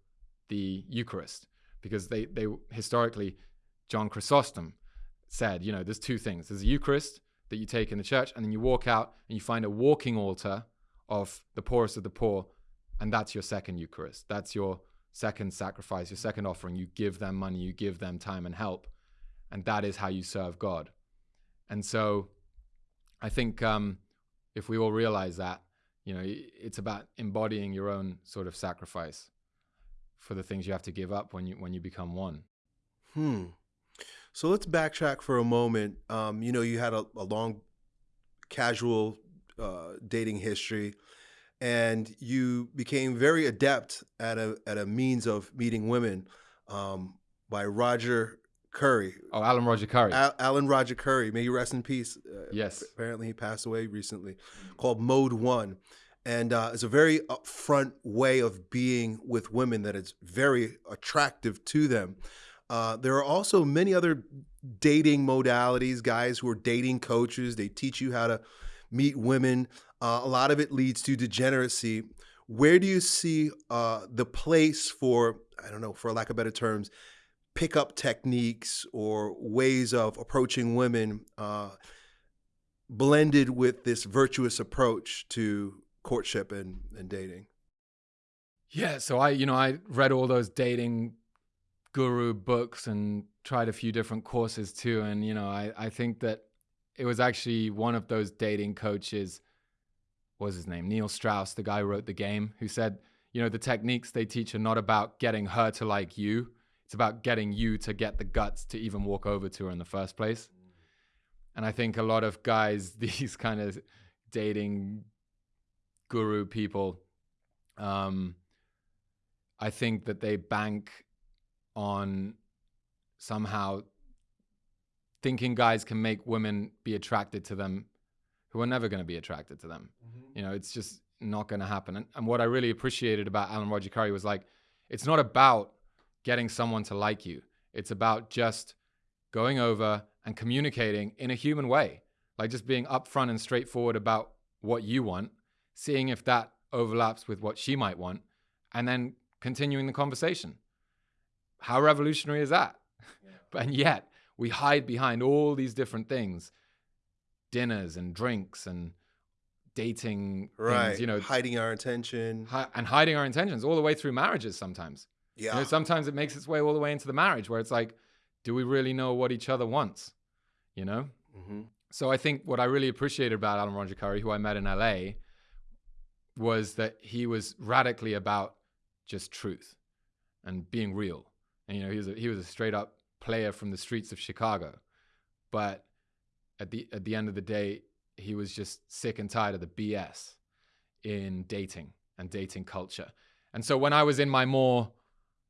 the Eucharist, because they, they historically, John Chrysostom said, you know, there's two things. There's a Eucharist that you take in the church, and then you walk out and you find a walking altar of the poorest of the poor and that's your second Eucharist. That's your second sacrifice, your second offering. You give them money, you give them time and help. And that is how you serve God. And so I think um, if we all realize that, you know, it's about embodying your own sort of sacrifice for the things you have to give up when you when you become one.
Hmm. So let's backtrack for a moment. Um, you know, you had a, a long, casual uh, dating history and you became very adept at a at a means of meeting women um, by Roger Currie.
Oh, Alan Roger Currie.
Al- Alan Roger Currie, may you rest in peace. Uh,
yes.
Apparently, he passed away recently. Called Mode One, and uh, it's a very upfront way of being with women that is very attractive to them. Uh, there are also many other dating modalities. Guys who are dating coaches. They teach you how to meet women. Uh, a lot of it leads to degeneracy. Where do you see uh, the place for, I don't know, for lack of better terms, pickup techniques or ways of approaching women uh, blended with this virtuous approach to courtship and, and dating?
Yeah, so I, you know, I read all those dating guru books and tried a few different courses too. And, you know, I, I think that it was actually one of those dating coaches, what was his name? Neil Strauss, the guy who wrote the game, who said, you know, the techniques they teach are not about getting her to like you. It's about getting you to get the guts to even walk over to her in the first place. And I think a lot of guys, these kind of dating guru people, um, I think that they bank on somehow thinking guys can make women be attracted to them who are never going to be attracted to them. Mm-hmm. You know, it's just not going to happen. And, and, what I really appreciated about Alan Roger Currie was like, it's not about getting someone to like you. It's about just going over and communicating in a human way, like just being upfront and straightforward about what you want, seeing if that overlaps with what she might want, and then continuing the conversation. How revolutionary is that? Yeah. and yet, we hide behind all these different things dinners and drinks and dating
right
things, you know
hiding our intention.
hi- and hiding our intentions all the way through marriages sometimes.
Yeah
you know, sometimes it makes its way all the way into the marriage where it's like do we really know what each other wants you know? Mm-hmm. so i think what i really appreciated about alan roger currie who i met in la was that he was radically about just truth and being real. And you know he was a, he was a straight up player from the streets of Chicago. But at the at the end of the day, he was just sick and tired of the BS in dating and dating culture. And so when I was in my more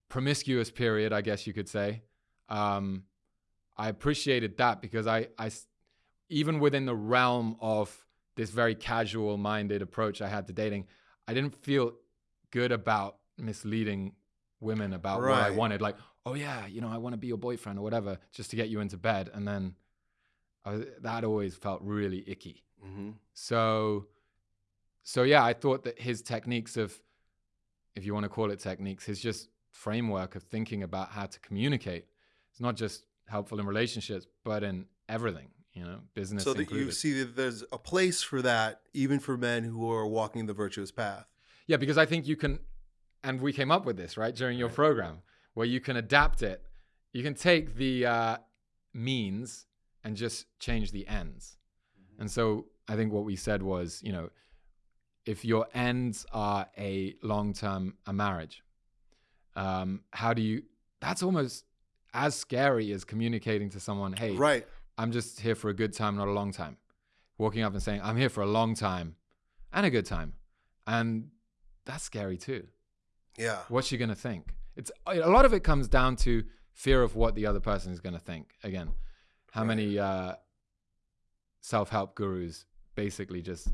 promiscuous period, I guess you could say, um, I appreciated that because I, I, even within the realm of this very casual minded approach I had to dating, I didn't feel good about misleading women about right. what I wanted. Like, oh yeah, you know, I want to be your boyfriend or whatever, just to get you into bed, and then was, that always felt really icky. Mm-hmm. So, so yeah, I thought that his techniques of, if you want to call it techniques, his just framework of thinking about how to communicate, it's not just helpful in relationships, but in everything. You know, business.
So that
included.
you see that there's a place for that, even for men who are walking the virtuous path.
Yeah, because I think you can, and we came up with this right during your program where you can adapt it. You can take the uh, means and just change the ends. Mm-hmm. And so I think what we said was, you know, if your ends are a long term a marriage, um, how do you? That's almost as scary as communicating to someone, "Hey,
right,
I'm just here for a good time, not a long time." Walking up and saying, "I'm here for a long time and a good time," and that's scary too.
Yeah.
What's she gonna think? It's a lot of it comes down to fear of what the other person is going to think. Again, how right. many uh, self-help gurus basically just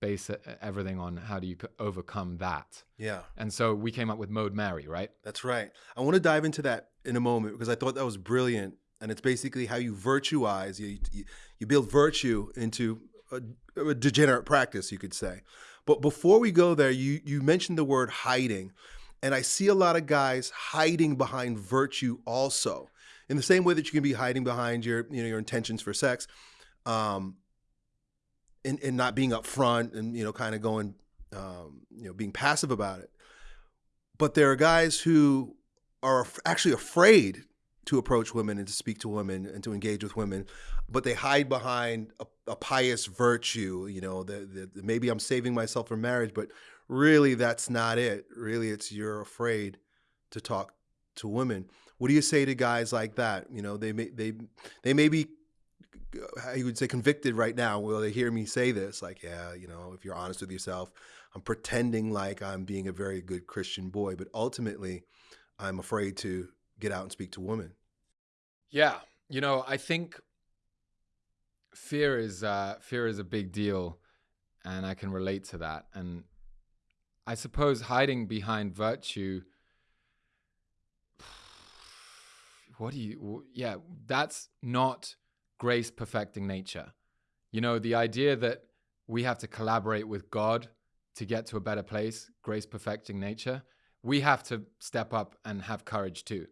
base everything on how do you overcome that?
Yeah.
And so we came up with Mode Mary, right?
That's right. I want to dive into that in a moment because I thought that was brilliant, and it's basically how you virtuize you you, you build virtue into a, a degenerate practice, you could say. But before we go there, you you mentioned the word hiding. And I see a lot of guys hiding behind virtue also. In the same way that you can be hiding behind your, you know, your intentions for sex, um, and, and not being upfront and, you know, kind of going, um, you know, being passive about it. But there are guys who are actually afraid to approach women and to speak to women and to engage with women, but they hide behind a, a pious virtue. You know, the, maybe I'm saving myself for marriage, but really that's not it. Really, it's you're afraid to talk to women. What do you say to guys like that? You know, they may they they may be you would say convicted right now. Will they hear me say this? Like, yeah, you know, if you're honest with yourself, I'm pretending like I'm being a very good Christian boy, but ultimately, I'm afraid to get out and speak to women.
Yeah, you know, I think fear is uh, fear is a big deal, and I can relate to that. And I suppose hiding behind virtue. What do you? Yeah, that's not grace perfecting nature. You know, the idea that we have to collaborate with God to get to a better place, grace perfecting nature, we have to step up and have courage too.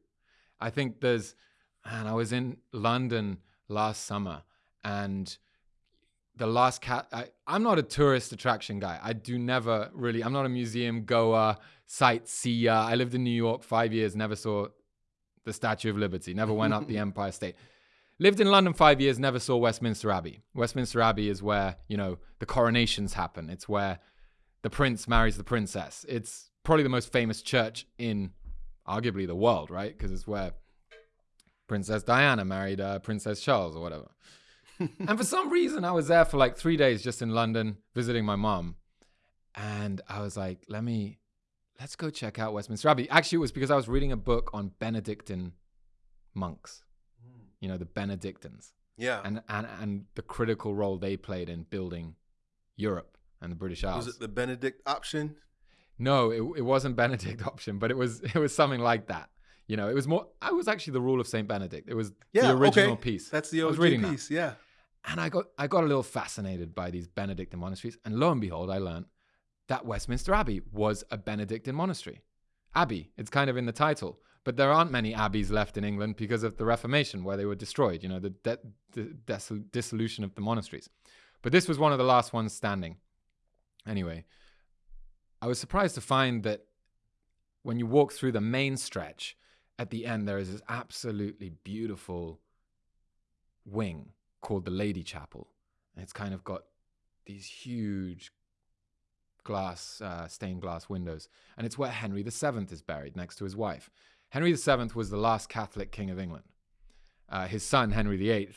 I think there's, man, I was in London last summer and the last cat I, am not a tourist attraction guy i do never really i'm not a museum goer sightseer i lived in new york five years never saw the statue of liberty never went up the empire state. Lived in london five years never saw westminster abbey. Westminster abbey is where you know the coronations happen. It's where the prince marries the princess. It's probably the most famous church in arguably the world right? Because it's where princess diana married uh, princess charles or whatever. And for some reason, I was there for like three days just in London visiting my mom. And I was like, let me, let's go check out Westminster Abbey. Actually, it was because I was reading a book on Benedictine monks, hmm. you know, the Benedictines.
Yeah.
And, and, and the critical role they played in building Europe and the British Isles.
Was it the Benedict option?
No, it, it wasn't Benedict option, but it was it was something like that. You know, it was more. I was actually the Rule of Saint Benedict. It was
yeah,
the original
okay.
piece.
That's the OG
reading that.
piece. Yeah.
And I got I got a little fascinated by these Benedictine monasteries, and lo and behold, I learned that Westminster Abbey was a Benedictine monastery. Abbey, it's kind of in the title, but there aren't many abbeys left in England because of the Reformation, where they were destroyed. You know, the, de- the dissolution of the monasteries. But this was one of the last ones standing. Anyway, I was surprised to find that when you walk through the main stretch, at the end there is this absolutely beautiful wing called the Lady Chapel. And it's kind of got these huge glass, uh, stained glass windows. And it's where Henry VII is buried next to his wife. Henry VII was the last Catholic king of England. Uh, his son, Henry VIII,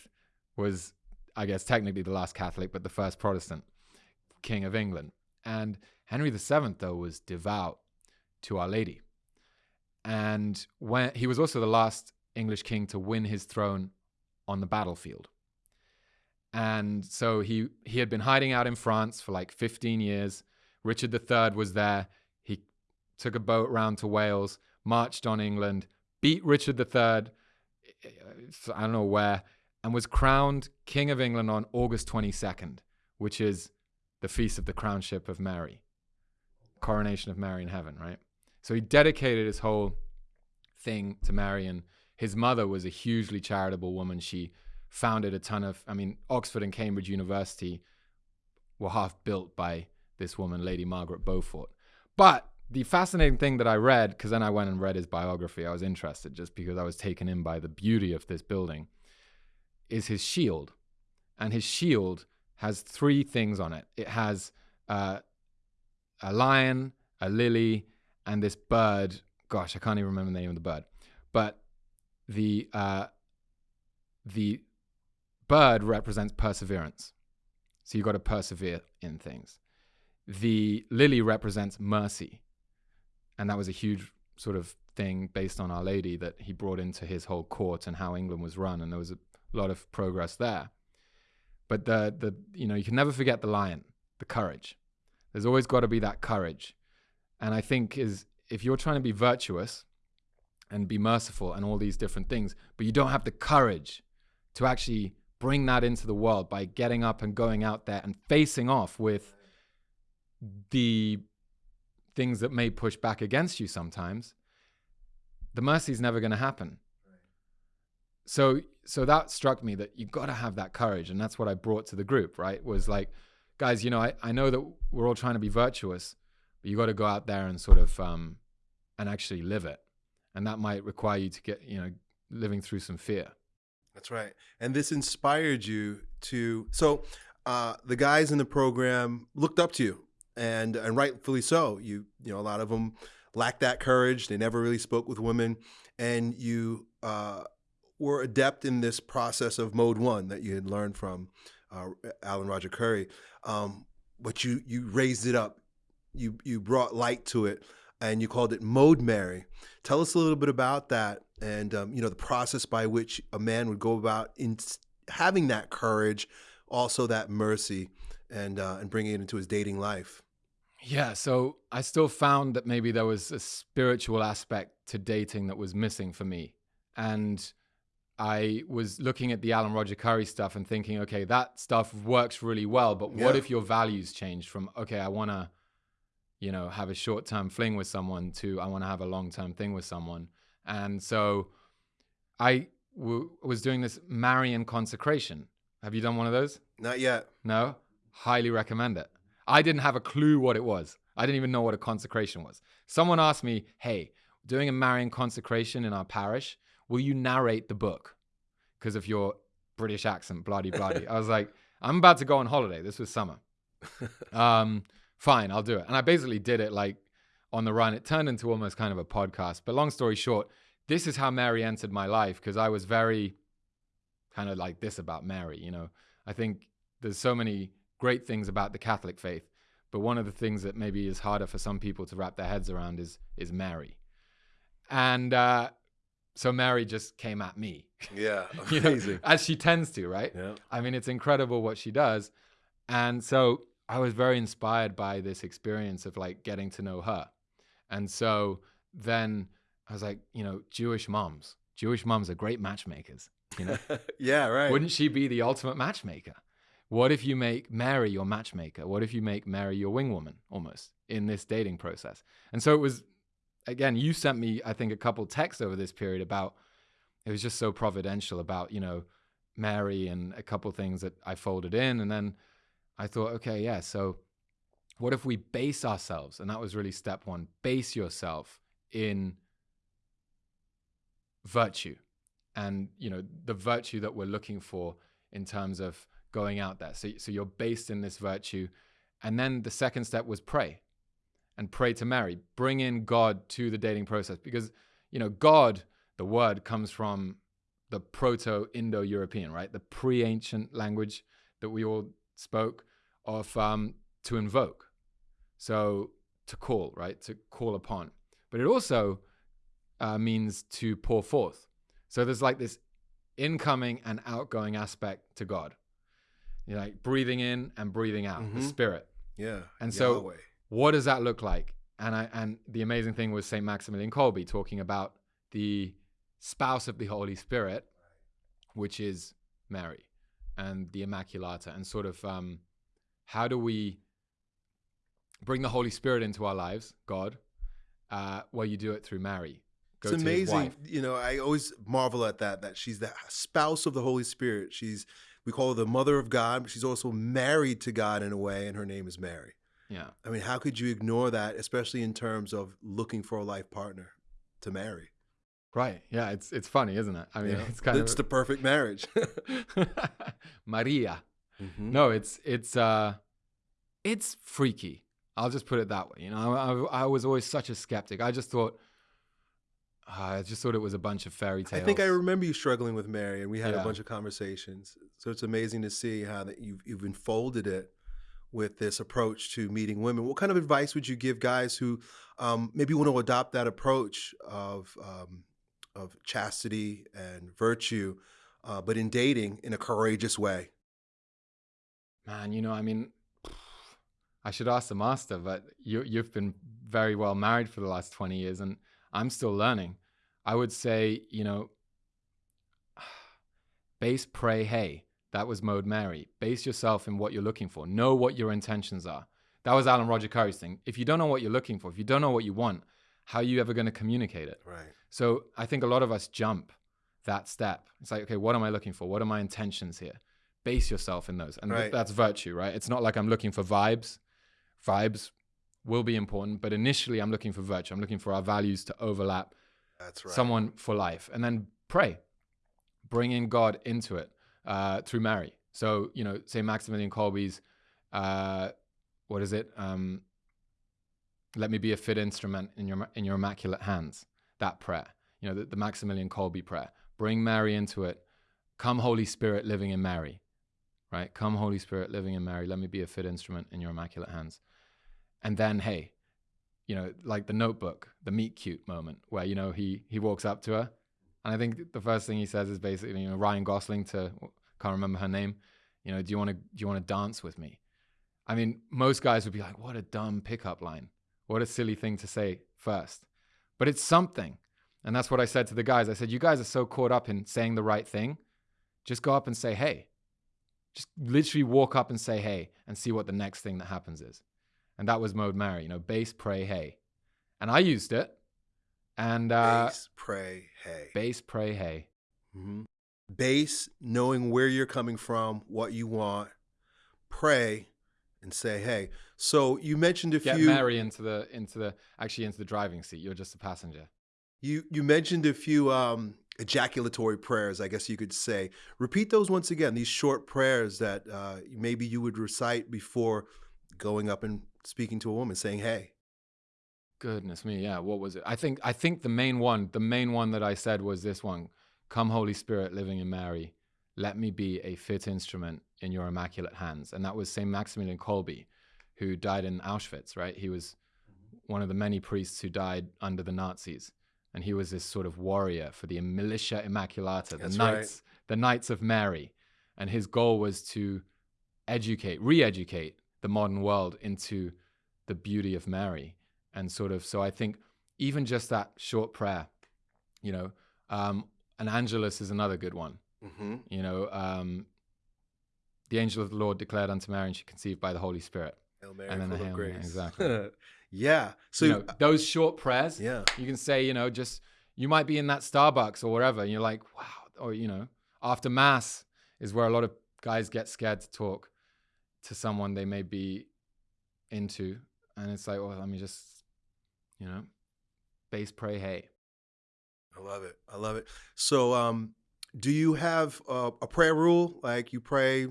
was, I guess, technically the last Catholic, but the first Protestant king of England. And Henry VII, though, was devout to Our Lady. And when he was also the last English king to win his throne on the battlefield. And so he he had been hiding out in France for like 15 years. Richard III was there. He took a boat round to Wales, marched on England, beat Richard III, eh, eh, I don't know where, and was crowned King of England on August 22nd, which is the feast of the crownship of Mary, coronation of Mary in heaven, right? So he dedicated his whole thing to Mary, and his mother was a hugely charitable woman. She founded a ton of, I mean, Oxford and Cambridge University were half built by this woman, Lady Margaret Beaufort. But the fascinating thing that I read, because then I went and read his biography, I was interested just because I was taken in by the beauty of this building, is his shield. And his shield has three things on it it has uh, a lion, a lily, and this bird. Gosh, I can't even remember the name of the bird. But the uh, the bird represents perseverance. So you've got to persevere in things. The lily represents mercy. And that was a huge sort of thing based on Our Lady that he brought into his whole court and how England was run. And there was a lot of progress there. But the, the you know, you can never forget the lion, the courage. There's always got to be that courage. And I think is if you're trying to be virtuous and be merciful and all these different things, but you don't have the courage to actually bring that into the world by getting up and going out there and facing off with the things that may push back against you sometimes, the mercy is never going to happen. So, so that struck me that you've got to have that courage, and that's what I brought to the group. Right, was like, guys, you know, I, I know that we're all trying to be virtuous, but you got to go out there and sort of um, and actually live it, and that might require you to get, you know, living through some fear.
That's right. And this inspired you to so uh, the guys in the program looked up to you and and rightfully so. You you know a lot of them lacked that courage. They never really spoke with women, and you uh, were adept in this process of mode one that you had learned from uh, Alan Roger Currie. Um, but you you raised it up you you brought light to it and you called it Mode Mary. Tell us a little bit about that and um, you know the process by which a man would go about in having that courage, also that mercy, and uh, and bringing it into his dating life.
Yeah, so I still found that maybe there was a spiritual aspect to dating that was missing for me, and I was looking at the Alan Roger Currie stuff and thinking, okay, that stuff works really well, but what
Yeah.
if your values changed from okay, I want to, you know, have a short term fling with someone to I want to have a long term thing with someone, and so I w- was doing this Marian consecration. Have you done one of those?
Not yet.
No, highly recommend it. I didn't have a clue what it was. I didn't even know what a consecration was. Someone asked me, "Hey, doing a Marian consecration in our parish, will you narrate the book?" Because of your British accent, bloody bloody. I was like, "I'm about to go on holiday. This was summer. Um, fine, I'll do it." And I basically did it like on the run. It turned into almost kind of a podcast. But long story short, this is how Mary entered my life because I was very kind of like this about Mary. You know, I think there's so many great things about the Catholic faith, but one of the things that maybe is harder for some people to wrap their heads around is is Mary. And uh, so Mary just came at me,
Yeah,
you know,
amazing.
as she tends to, right?
yeah,
I mean, it's incredible what she does. And so I was very inspired by this experience of like getting to know her. And so then I was like, you know, Jewish moms, Jewish moms are great matchmakers, you know?
yeah, right.
Wouldn't she be the ultimate matchmaker? What if you make Mary your matchmaker? What if you make Mary your wingwoman almost in this dating process? And so it was, again, you sent me, I think, a couple texts over this period about, it was just so providential about, you know, Mary and a couple things that I folded in. And then I thought, okay, yeah, so what if we base ourselves? And that was really step one base yourself in virtue and you know the virtue that we're looking for in terms of going out there. So, so you're based in this virtue. And then the second step was pray and pray to mary. Bring in god to the dating process because you know god the word comes from the proto-indo-european right? The pre-ancient language that we all spoke of um, to invoke. So to call right? To call upon. But it also uh, means to pour forth. So there's like this incoming and outgoing aspect to God. You know, like breathing in and breathing out, the
Mhm.
spirit.
yeah.
And so-
Yahweh.
What does that look like? And I and the amazing thing was Saint Maximilian Kolbe talking about the spouse of the Holy Spirit, which is Mary and the Immaculata, and sort of um, how do we bring the Holy Spirit into our lives, God? Uh, well, you do it through Mary. Go
it's amazing. You know, I always marvel at that. That she's the spouse of the Holy Spirit. She's we call her the mother of God, but she's also married to God in a way, and her name is Mary.
Yeah.
I mean, how could you ignore that, especially in terms of looking for a life partner to marry?
Right. Yeah. It's it's funny, isn't it? I mean,
know?
it's kind
it's
of it's
the perfect marriage.
Maria.
Mhm.
No, it's it's uh, it's freaky. I'll just put it that way. You know, I, I, I was always such a skeptic. I just thought, uh, I just thought it was a bunch of fairy tales.
I think I remember you struggling with Mary, and we had
Yeah.
a bunch of conversations. So it's amazing to see how that you've you've unfolded it with this approach to meeting women. What kind of advice would you give guys who um, maybe want to adopt that approach of um, of chastity and virtue, uh, but in dating in a courageous way?
Man, you know, I mean, I should ask the master, but you you've been very well married for the last twenty years, and I'm still learning. I would say, you know, base, pray, hey. That was Mode Mary. Base yourself in what you're looking for. Know what your intentions are. That was Alan Roger Currie's thing. If you don't know what you're looking for, if you don't know what you want, how are you ever going to communicate it?
Right.
So I think a lot of us jump that step. It's like, okay, what am I looking for? What are my intentions here? Base yourself in those. And th- that's virtue, right? It's not like I'm looking for vibes. Vibes will be important, but initially I'm looking for virtue. I'm looking for our values to overlap
That's right.
someone for life. And then pray. Bring in God into it uh, through Mary. So, you know, say Maximilian Kolbe's, uh, what is it? Um, let me be a fit instrument in your in your immaculate hands. That prayer, you know, the, the Maximilian Kolbe prayer. Bring Mary into it. Come, Holy Spirit, living in Mary. Right? Come, Holy Spirit, living in Mary. Let me be a fit instrument in your immaculate hands. and then hey, you know, like the Notebook, the meet cute moment where you know he he walks up to her, and I think the first thing he says is basically you know Ryan Gosling to can't remember her name, you know, do you want to do you want to dance with me? I mean, most guys would be like, what a dumb pickup line, what a silly thing to say first, but it's something, and that's what I said to the guys. I said, you guys are so caught up in saying the right thing, just go up and say hey. Just literally walk up and say hey and see what the next thing that happens is and that was mode Mary. You know, base, pray, hey, and I used it. And uh,
base, pray, hey.
Base, pray, hey.
Mm-hmm. Base, knowing where you're coming from, what you want. Pray, and say hey. So you mentioned a
Get
few.
Get Mary into the into the actually into the driving seat. You're just a passenger.
You you mentioned a few um, ejaculatory prayers, I guess you could say. Repeat those once again. These short prayers that uh, maybe you would recite before going up and speaking to a woman saying hey.
Goodness me yeah what was it? I think i think the main one the main one that i said was this one come holy spirit living in mary let me be a fit instrument in your immaculate hands. And that was saint maximilian kolbe who died in auschwitz right? He was mm-hmm. one of the many priests who died under the nazis and he was this sort of warrior for the militia immaculata the
That's
knights
right.
the knights of mary. And his goal was to educate re-educate the modern world into the beauty of Mary. And sort of, so I think even just that short prayer, you know, um, an Angelus is another good one.
Mm-hmm.
You know, um, the angel of the Lord declared unto Mary, and she conceived by the Holy Spirit.
Hail Mary,
and then
full
the
of grace.
Mary, exactly.
yeah. So
you know, those short prayers,
yeah,
you can say, you know, just you might be in that Starbucks or wherever, and you're like, wow, or you know, after mass is where a lot of guys get scared to talk to someone they may be into and it's like well let me just you know base pray hey
i love it i love it. So um do you have a, a prayer rule? Like you pray a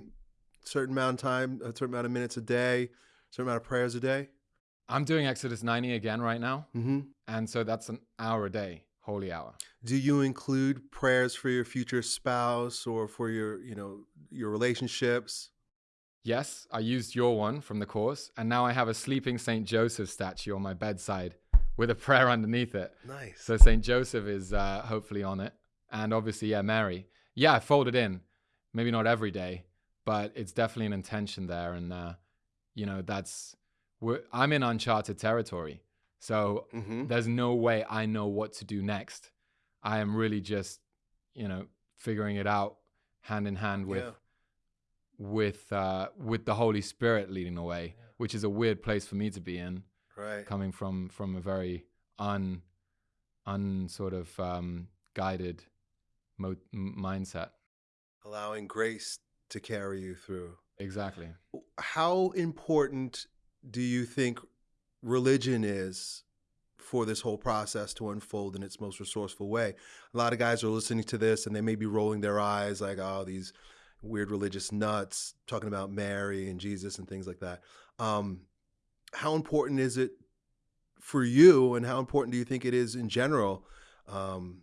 certain amount of time a certain amount of minutes a day a certain amount of prayers a day?
I'm doing exodus 90 again right now
mm-hmm.
and so that's an hour a day holy hour.
Do you include prayers for your future spouse or for your you know your relationships
Yes, I used your one from the course, and now I have a sleeping St. Joseph statue on my bedside with a prayer underneath it.
Nice.
So St. Joseph is uh, hopefully on it. And obviously, yeah, Mary. Yeah, I fold it in. Maybe not every day, but it's definitely an intention there. And, uh, you know, that's, I'm in uncharted territory. So
mm-hmm.
there's no way I know what to do next. I am really just, you know, figuring it out hand in hand with.
Yeah
with uh, with the Holy Spirit leading the way, yeah. which is a weird place for me to be in.
Right.
Coming from from a very un un sort of um, guided mo- mindset.
Allowing grace to carry you through.
Exactly.
How important do you think religion is for this whole process to unfold in its most resourceful way? A lot of guys are listening to this and they may be rolling their eyes like, oh, these weird religious nuts talking about Mary and Jesus and things like that. Um, how important is it for you, and how important do you think it is in general um,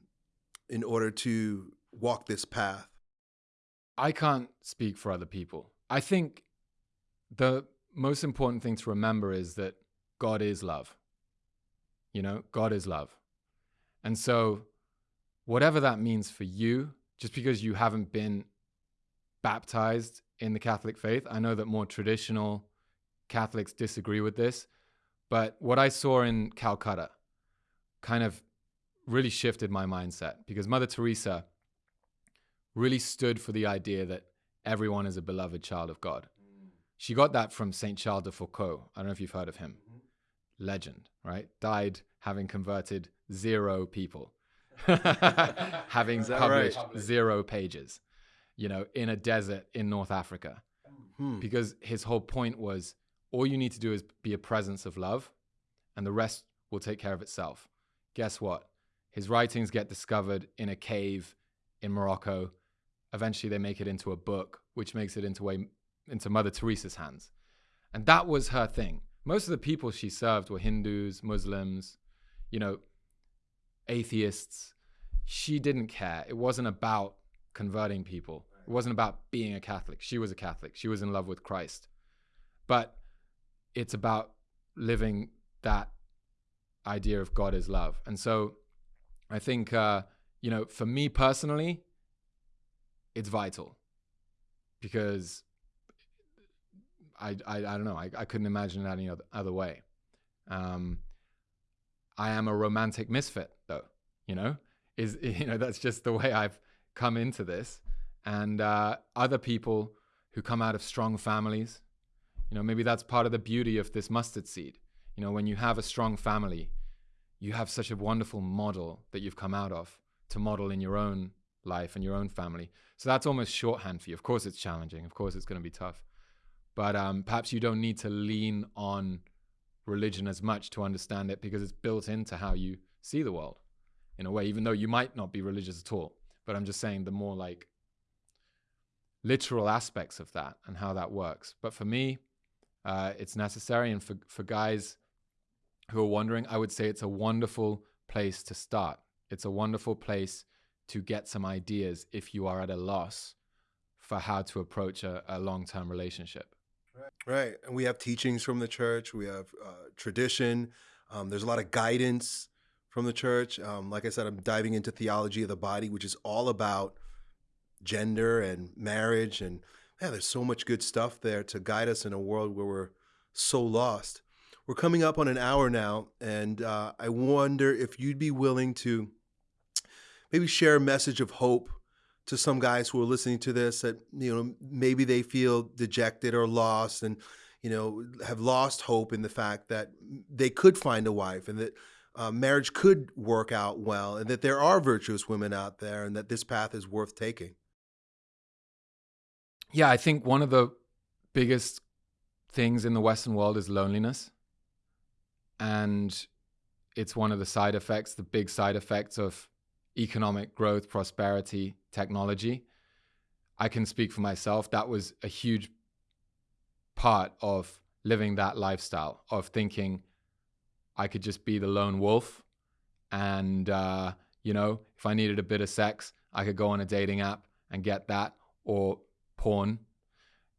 in order to walk this path?
I can't speak for other people. I think the most important thing to remember is that God is love. You know, God is love. And so, whatever that means for you, just because you haven't been baptized in the Catholic faith. I know that more traditional Catholics disagree with this, but what I saw in Calcutta kind of really shifted my mindset because Mother Teresa really stood for the idea that everyone is a beloved child of God. Mm. She got that from Saint Charles de Foucault. I don't know if you've heard of him. Mm-hmm. Legend, right? Died having converted zero people, having published right? zero pages you know, in a desert in North Africa.
Hmm.
Because his whole point was all you need to do is be a presence of love and the rest will take care of itself. Guess what? His writings get discovered in a cave in Morocco. Eventually they make it into a book, which makes it into a into Mother Teresa's hands. And that was her thing. Most of the people she served were Hindus, Muslims, you know, atheists. She didn't care. It wasn't about converting people. It wasn't about being a Catholic. She was a Catholic. She was in love with Christ. But it's about living that idea of God is love. And so I think, uh, you know, for me personally, it's vital because I, I, I don't know, I, I couldn't imagine it any other, other way. Um, I am a romantic misfit though, you know, is, you know, that's just the way I've come into this. And uh, other people who come out of strong families, you know, maybe that's part of the beauty of this mustard seed. You know, when you have a strong family, you have such a wonderful model that you've come out of to model in your own life and your own family. So that's almost shorthand for you. Of course, it's challenging. Of course, it's going to be tough. But um, perhaps you don't need to lean on religion as much to understand it because it's built into how you see the world in a way, even though you might not be religious at all. But I'm just saying the more like literal aspects of that and how that works. But for me, uh, it's necessary. And for, for guys who are wondering, I would say it's a wonderful place to start. It's a wonderful place to get some ideas if you are at a loss for how to approach a, a long term relationship.
Right. And we have teachings from the church, we have uh, tradition, um, there's a lot of guidance from the church. Um, like I said, I'm diving into theology of the body, which is all about gender and marriage. And yeah, there's so much good stuff there to guide us in a world where we're so lost. We're coming up on an hour now, and uh, I wonder if you'd be willing to maybe share a message of hope to some guys who are listening to this that you know maybe they feel dejected or lost and you know have lost hope in the fact that they could find a wife and that uh, marriage could work out well and that there are virtuous women out there and that this path is worth taking
yeah i think one of the biggest things in the western world is loneliness and it's one of the side effects, the big side effects of economic growth, prosperity, technology. I can speak for myself. That was a huge part of living that lifestyle, of thinking I could just be the lone wolf. And, uh, you know, if I needed a bit of sex, I could go on a dating app and get that, or porn,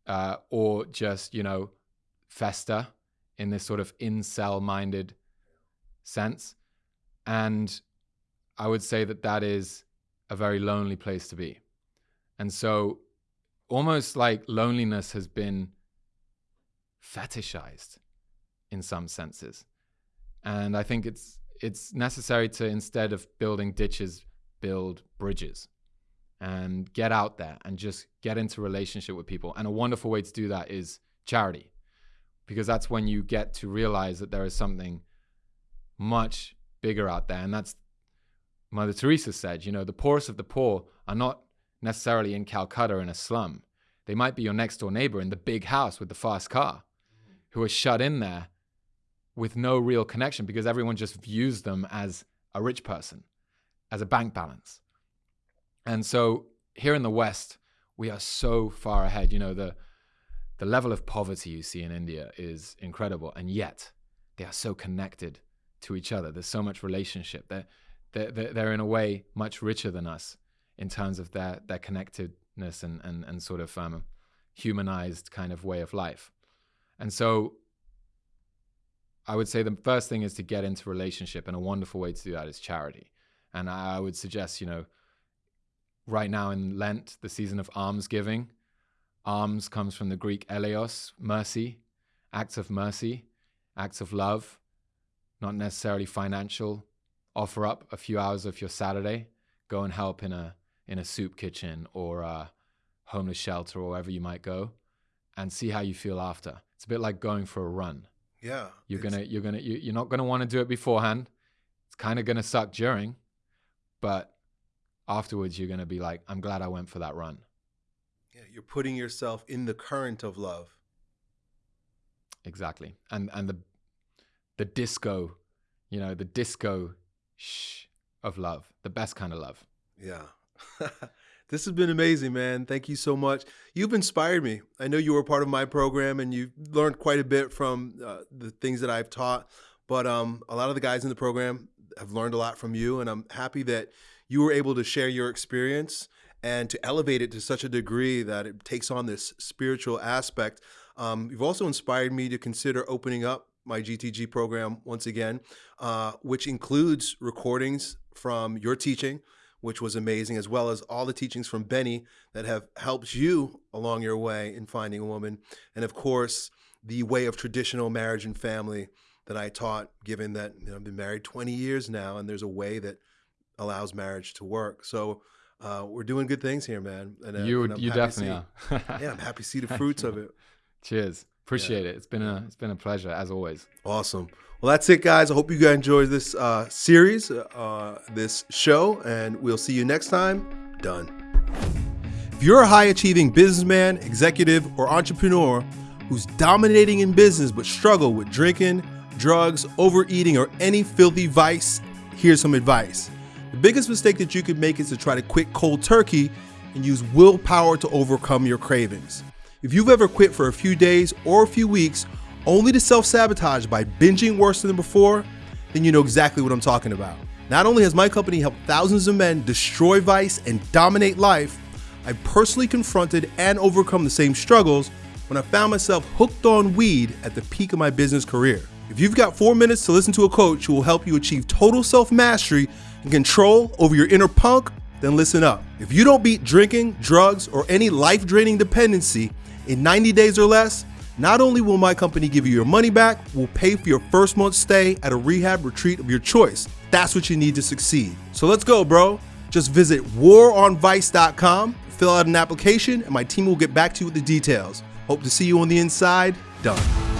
uh, or just, you know, fester in this sort of incel minded sense. And I would say that that is a very lonely place to be. And so, almost like loneliness has been fetishized in some senses. And I think it's it's necessary to instead of building ditches, build bridges and get out there and just get into relationship with people. And a wonderful way to do that is charity because that's when you get to realize that there is something much bigger out there. And that's Mother Teresa said, you know, the poorest of the poor are not necessarily in Calcutta in a slum. They might be your next door neighbor in the big house with the fast car who are shut in there with no real connection because everyone just views them as a rich person, as a bank balance. And so here in the West, we are so far ahead. You know, the the level of poverty you see in India is incredible, and yet they are so connected to each other. There's so much relationship. They're, they're, they're in a way much richer than us in terms of their, their connectedness and, and, and sort of um, humanized kind of way of life. And so I would say the first thing is to get into relationship, and a wonderful way to do that is charity. And I would suggest, you know, right now in Lent, the season of alms giving, Alms comes from the Greek eleos, mercy, acts of mercy, acts of love, not necessarily financial. Offer up a few hours of your Saturday, go and help in a in a soup kitchen or a homeless shelter or wherever you might go, and see how you feel after. It's a bit like going for a run.
Yeah,
you're gonna you're gonna you're not gonna want to do it beforehand. It's kind of gonna suck during, but afterwards you're gonna be like, I'm glad I went for that run.
Yeah, you're putting yourself in the current of love.
Exactly. And and the the disco, you know, the disco shh of love, the best kind of love.
Yeah. this has been amazing, man. Thank you so much. You've inspired me. I know you were part of my program and you learned quite a bit from uh, the things that I've taught, but um, a lot of the guys in the program have learned a lot from you, and I'm happy that you were able to share your experience and to elevate it to such a degree that it takes on this spiritual aspect. Um, you've also inspired me to consider opening up my GTG program once again, uh, which includes recordings from your teaching, which was amazing, as well as all the teachings from Benny that have helped you along your way in finding a woman. And of course, the way of traditional marriage and family that I taught, given that you know, I've been married 20 years now, and there's a way that allows marriage to work. So uh, we're doing good things here, man. And, uh,
you
and
you definitely
see, are. yeah, I'm happy to see the fruits of it.
Cheers. Appreciate yeah. it. It's been a it's been a pleasure as always.
Awesome. Well, that's it, guys. I hope you guys enjoyed this uh, series, uh, this show, and we'll see you next time. Done. If you're a high achieving businessman, executive, or entrepreneur who's dominating in business but struggle with drinking, drugs, overeating, or any filthy vice, here's some advice. The biggest mistake that you could make is to try to quit cold turkey and use willpower to overcome your cravings. If you've ever quit for a few days or a few weeks only to self sabotage by binging worse than before, then you know exactly what I'm talking about. Not only has my company helped thousands of men destroy vice and dominate life, I personally confronted and overcome the same struggles when I found myself hooked on weed at the peak of my business career. If you've got four minutes to listen to a coach who will help you achieve total self mastery and control over your inner punk, then listen up. If you don't beat drinking, drugs, or any life draining dependency in 90 days or less, not only will my company give you your money back, we'll pay for your first month's stay at a rehab retreat of your choice. That's what you need to succeed. So let's go, bro. Just visit waronvice.com, fill out an application, and my team will get back to you with the details. Hope to see you on the inside. Done.